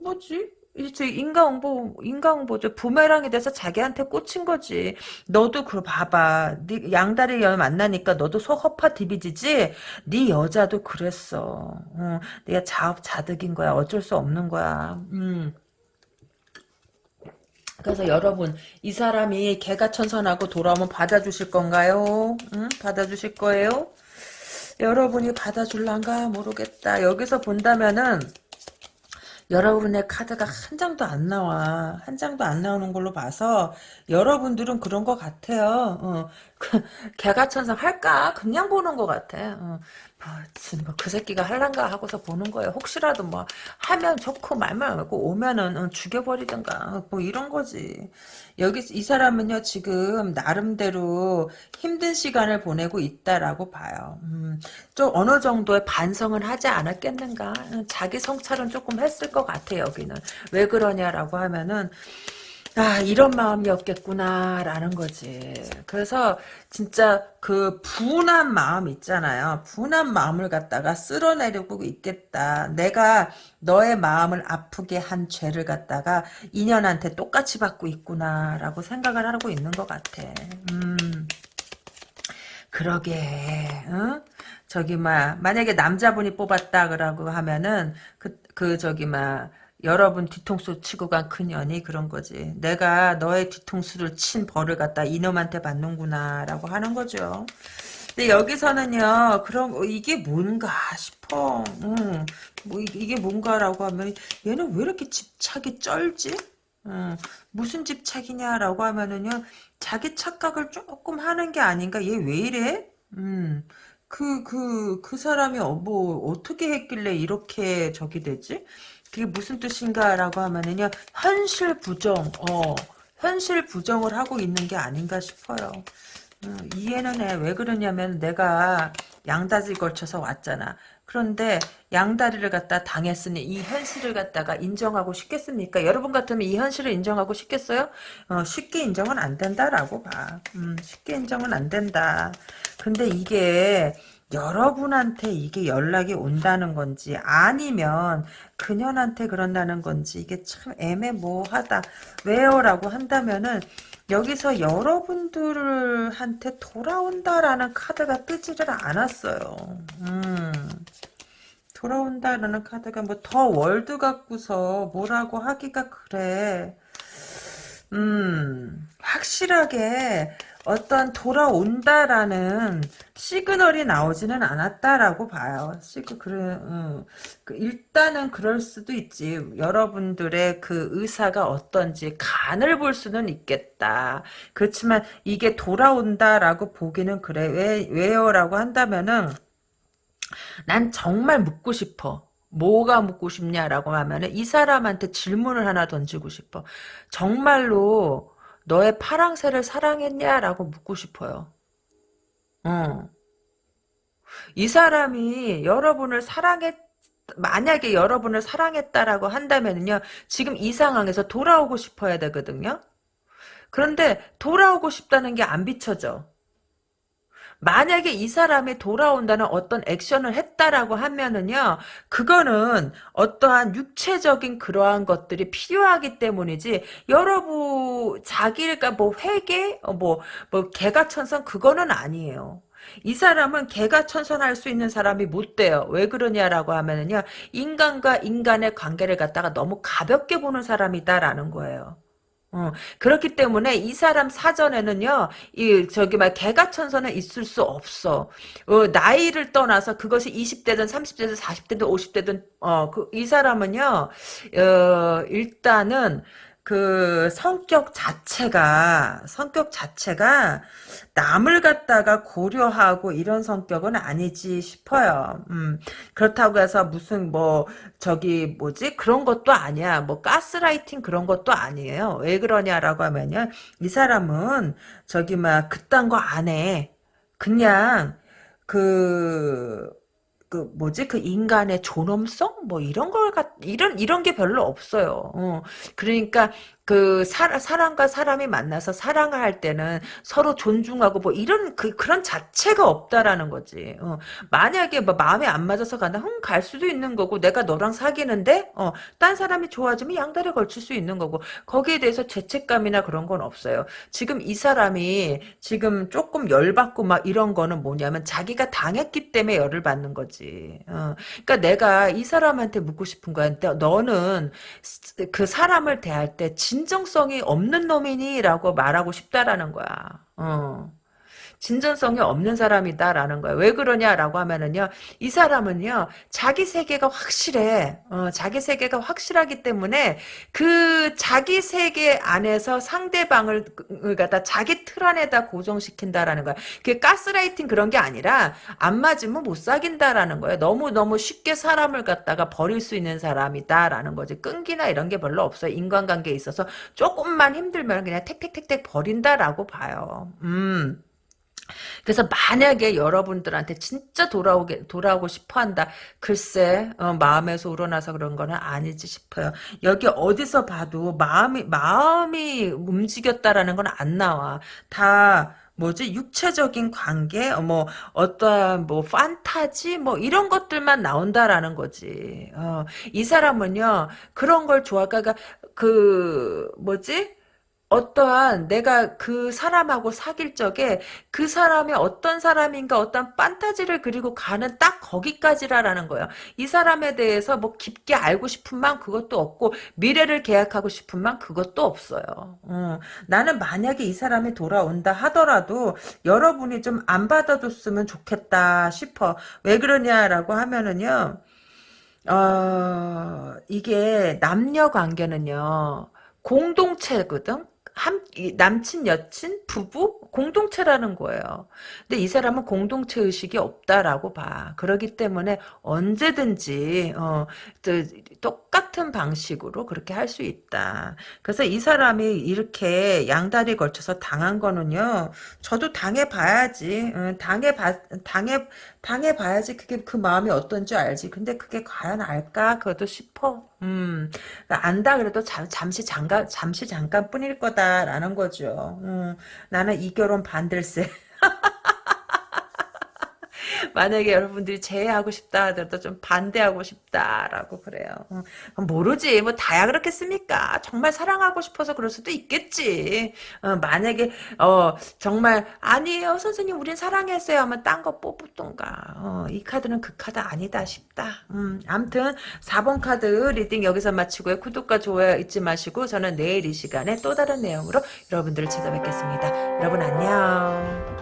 뭐지? 이제 인과응보, 인과응보죠. 부메랑이 돼서 자기한테 꽂힌 거지. 너도 그 봐봐. 네 양다리 여 만나니까 너도 속 허파 디비지지. 네 여자도 그랬어. 어, 네가 자업자득인 거야. 어쩔 수 없는 거야. 음. 그래서 여러분 이 사람이 개가 천선하고 돌아오면 받아주실 건가요? 응? 받아주실 거예요? 여러분이 받아줄란가 모르겠다. 여기서 본다면은 여러분의 카드가 한 장도 안 나와. 한 장도 안 나오는 걸로 봐서 여러분들은 그런 것 같아요. 어, 그, 개가 천선 할까? 그냥 보는 것 같아. 어, 뭐, 그 새끼가 할란가 하고서 보는 거예요. 혹시라도 뭐 하면 좋고 말만 하고 오면은 어, 죽여버리든가 뭐 이런 거지. 여기 이 사람은요 지금 나름대로 힘든 시간을 보내고 있다라고 봐요. 음, 좀 어느 정도의 반성은 하지 않았겠는가. 자기 성찰은 조금 했을 것 같아 여기는. 왜 그러냐라고 하면은 아 이런 마음이었겠구나 라는 거지. 그래서 진짜 그 분한 마음 있잖아요. 분한 마음을 갖다가 쓸어내려고 있겠다. 내가 너의 마음을 아프게 한 죄를 갖다가 인연한테 똑같이 받고 있구나 라고 생각을 하고 있는 것 같아. 음. 그러게. 응? 저기 막 만약에 남자분이 뽑았다 그러고 하면은 그, 그 저기 막 여러분 뒤통수 치고 간 그년이 그런 거지. 내가 너의 뒤통수를 친 벌을 갖다 이놈한테 받는구나 라고 하는 거죠. 근데 여기서는요. 그럼 이게 뭔가 싶어. 음, 뭐 이게 뭔가라고 하면 얘는 왜 이렇게 집착이 쩔지? 음, 무슨 집착이냐라고 하면은요. 자기 착각을 조금 하는 게 아닌가? 얘 왜 이래? 음. 그, 그, 그 사람이 어, 뭐, 어떻게 했길래 이렇게 저기 되지? 그게 무슨 뜻인가라고 하면은요 현실 부정 어 현실 부정을 하고 있는 게 아닌가 싶어요 음, 이해는 해 왜 그러냐면 내가 양다리 걸쳐서 왔잖아 그런데 양다리를 갖다 당했으니 이 현실을 갖다가 인정하고 싶겠습니까? 여러분 같으면 이 현실을 인정하고 싶겠어요? 어, 쉽게 인정은 안 된다라고 봐. 음, 쉽게 인정은 안 된다. 근데 이게 여러분한테 이게 연락이 온다는 건지 아니면 그년한테 그런다는 건지 이게 참 애매모호하다. 왜요? 라고 한다면은 여기서 여러분들한테 돌아온다라는 카드가 뜨지를 않았어요. 음. 돌아온다라는 카드가 뭐 the world 갖고서 뭐라고 하기가 그래. 음, 확실하게 어떤 돌아온다라는 시그널이 나오지는 않았다라고 봐요. 시그 그래 음, 그 일단은 그럴 수도 있지. 여러분들의 그 의사가 어떤지 간을 볼 수는 있겠다. 그렇지만 이게 돌아온다라고 보기는 그래. 왜 왜요라고 한다면은 난 정말 묻고 싶어. 뭐가 묻고 싶냐라고 하면은 이 사람한테 질문을 하나 던지고 싶어. 정말로 너의 파랑새를 사랑했냐라고 묻고 싶어요. 어. 이 사람이 여러분을 사랑했 만약에 여러분을 사랑했다라고 한다면요. 지금 이 상황에서 돌아오고 싶어야 되거든요. 그런데 돌아오고 싶다는 게 안 비춰져. 만약에 이 사람이 돌아온다는 어떤 액션을 했다라고 하면은요, 그거는 어떠한 육체적인 그러한 것들이 필요하기 때문이지, 여러분, 자기가 뭐 회계, 어, 뭐, 뭐, 개가천선, 그거는 아니에요. 이 사람은 개가 천선할 수 있는 사람이 못 돼요. 왜 그러냐라고 하면은요, 인간과 인간의 관계를 갖다가 너무 가볍게 보는 사람이다라는 거예요. 어, 그렇기 때문에 이 사람 사전에는요, 이, 저기, 막, 개가천선은 있을 수 없어. 어, 나이를 떠나서 그것이 20대든 30대든 40대든 50대든, 어, 그, 이 사람은요, 어, 일단은, 그 성격 자체가 성격 자체가 남을 갖다가 고려하고 이런 성격은 아니지 싶어요. 음, 그렇다고 해서 무슨 뭐 저기 뭐지 그런 것도 아니야. 뭐 가스라이팅 그런 것도 아니에요. 왜 그러냐라고 하면요, 이 사람은 저기 막 그딴 거 안 해. 그냥 그 그 뭐지 그 인간의 존엄성 뭐 이런 걸갖 이런 이런 게 별로 없어요. 어. 그러니까 그 사, 사람과 사람이 만나서 사랑을 할 때는 서로 존중하고 뭐 이런 그 그런 자체가 없다라는 거지. 어. 만약에 뭐 마음에 안 맞아서 간다, 흥갈 수도 있는 거고 내가 너랑 사귀는데 어, 딴 사람이 좋아지면 양다리 걸칠 수 있는 거고 거기에 대해서 죄책감이나 그런 건 없어요. 지금 이 사람이 지금 조금 열받고 막 이런 거는 뭐냐면 자기가 당했기 때문에 열을 받는 거지. 어. 그러니까 내가 이 사람한테 묻고 싶은 거야. 너는 그 사람을 대할 때 진 정성이 없는 놈이니? 라고 말하고 싶다라는 거야. 어. 진전성이 없는 사람이다라는 거예요. 왜 그러냐라고 하면은요, 이 사람은요, 자기 세계가 확실해. 어, 자기 세계가 확실하기 때문에 그 자기 세계 안에서 상대방을 갖다 자기 틀 안에다 고정시킨다라는 거야. 그게 가스라이팅 그런 게 아니라 안 맞으면 못 사귄다라는 거예요. 너무 너무 쉽게 사람을 갖다가 버릴 수 있는 사람이다라는 거지. 끈기나 이런 게 별로 없어요. 인간관계에 있어서 조금만 힘들면 그냥 택택택택 버린다라고 봐요. 음. 그래서 만약에 여러분들한테 진짜 돌아오게 돌아오고 싶어 한다. 글쎄 어, 마음에서 우러나서 그런 거는 아니지 싶어요. 여기 어디서 봐도 마음이 마음이 움직였다라는 건 안 나와. 다 뭐지 육체적인 관계 뭐 어떠한 뭐 판타지 뭐 이런 것들만 나온다라는 거지. 어, 이 사람은요 그런 걸 좋아하가 그러니까 그 뭐지 어떠한 내가 그 사람하고 사귈 적에 그 사람이 어떤 사람인가 어떤 판타지를 그리고 가는 딱 거기까지라라는 거예요. 이 사람에 대해서 뭐 깊게 알고 싶은 만 그것도 없고 미래를 계약하고 싶은 만 그것도 없어요. 어, 나는 만약에 이 사람이 돌아온다 하더라도 여러분이 좀 안 받아줬으면 좋겠다 싶어. 왜 그러냐라고 하면은요. 어, 이게 남녀 관계는요. 공동체거든. 한, 남친, 여친, 부부 공동체라는 거예요. 근데 이 사람은 공동체 의식이 없다라고 봐. 그러기 때문에 언제든지 어, 똑같은 방식으로 그렇게 할 수 있다. 그래서 이 사람이 이렇게 양다리 걸쳐서 당한 거는요. 저도 당해 봐야지. 어, 당해 봐, 당해, 당해봐야지 그게 그 마음이 어떤지 알지. 근데 그게 과연 알까? 그것도 싶어. 음, 그러니까 안다 그래도 잠, 잠시 잠깐, 잠시 잠깐뿐일 거다라는 거죠. 음, 나는 이 결혼 반댈세. 만약에 여러분들이 제외하고 싶다 하더라도 좀 반대하고 싶다라고 그래요. 어, 모르지. 뭐 다야 그렇겠습니까? 정말 사랑하고 싶어서 그럴 수도 있겠지. 어, 만약에 어, 정말 아니에요. 선생님 우린 사랑했어요 하면 딴 거 뽑던가. 어, 이 카드는 그 카드 아니다 싶다. 음, 암튼 4번 카드 reading 여기서 마치고요. 구독과 좋아요 잊지 마시고 저는 내일 이 시간에 또 다른 내용으로 여러분들을 찾아뵙겠습니다. 여러분 안녕.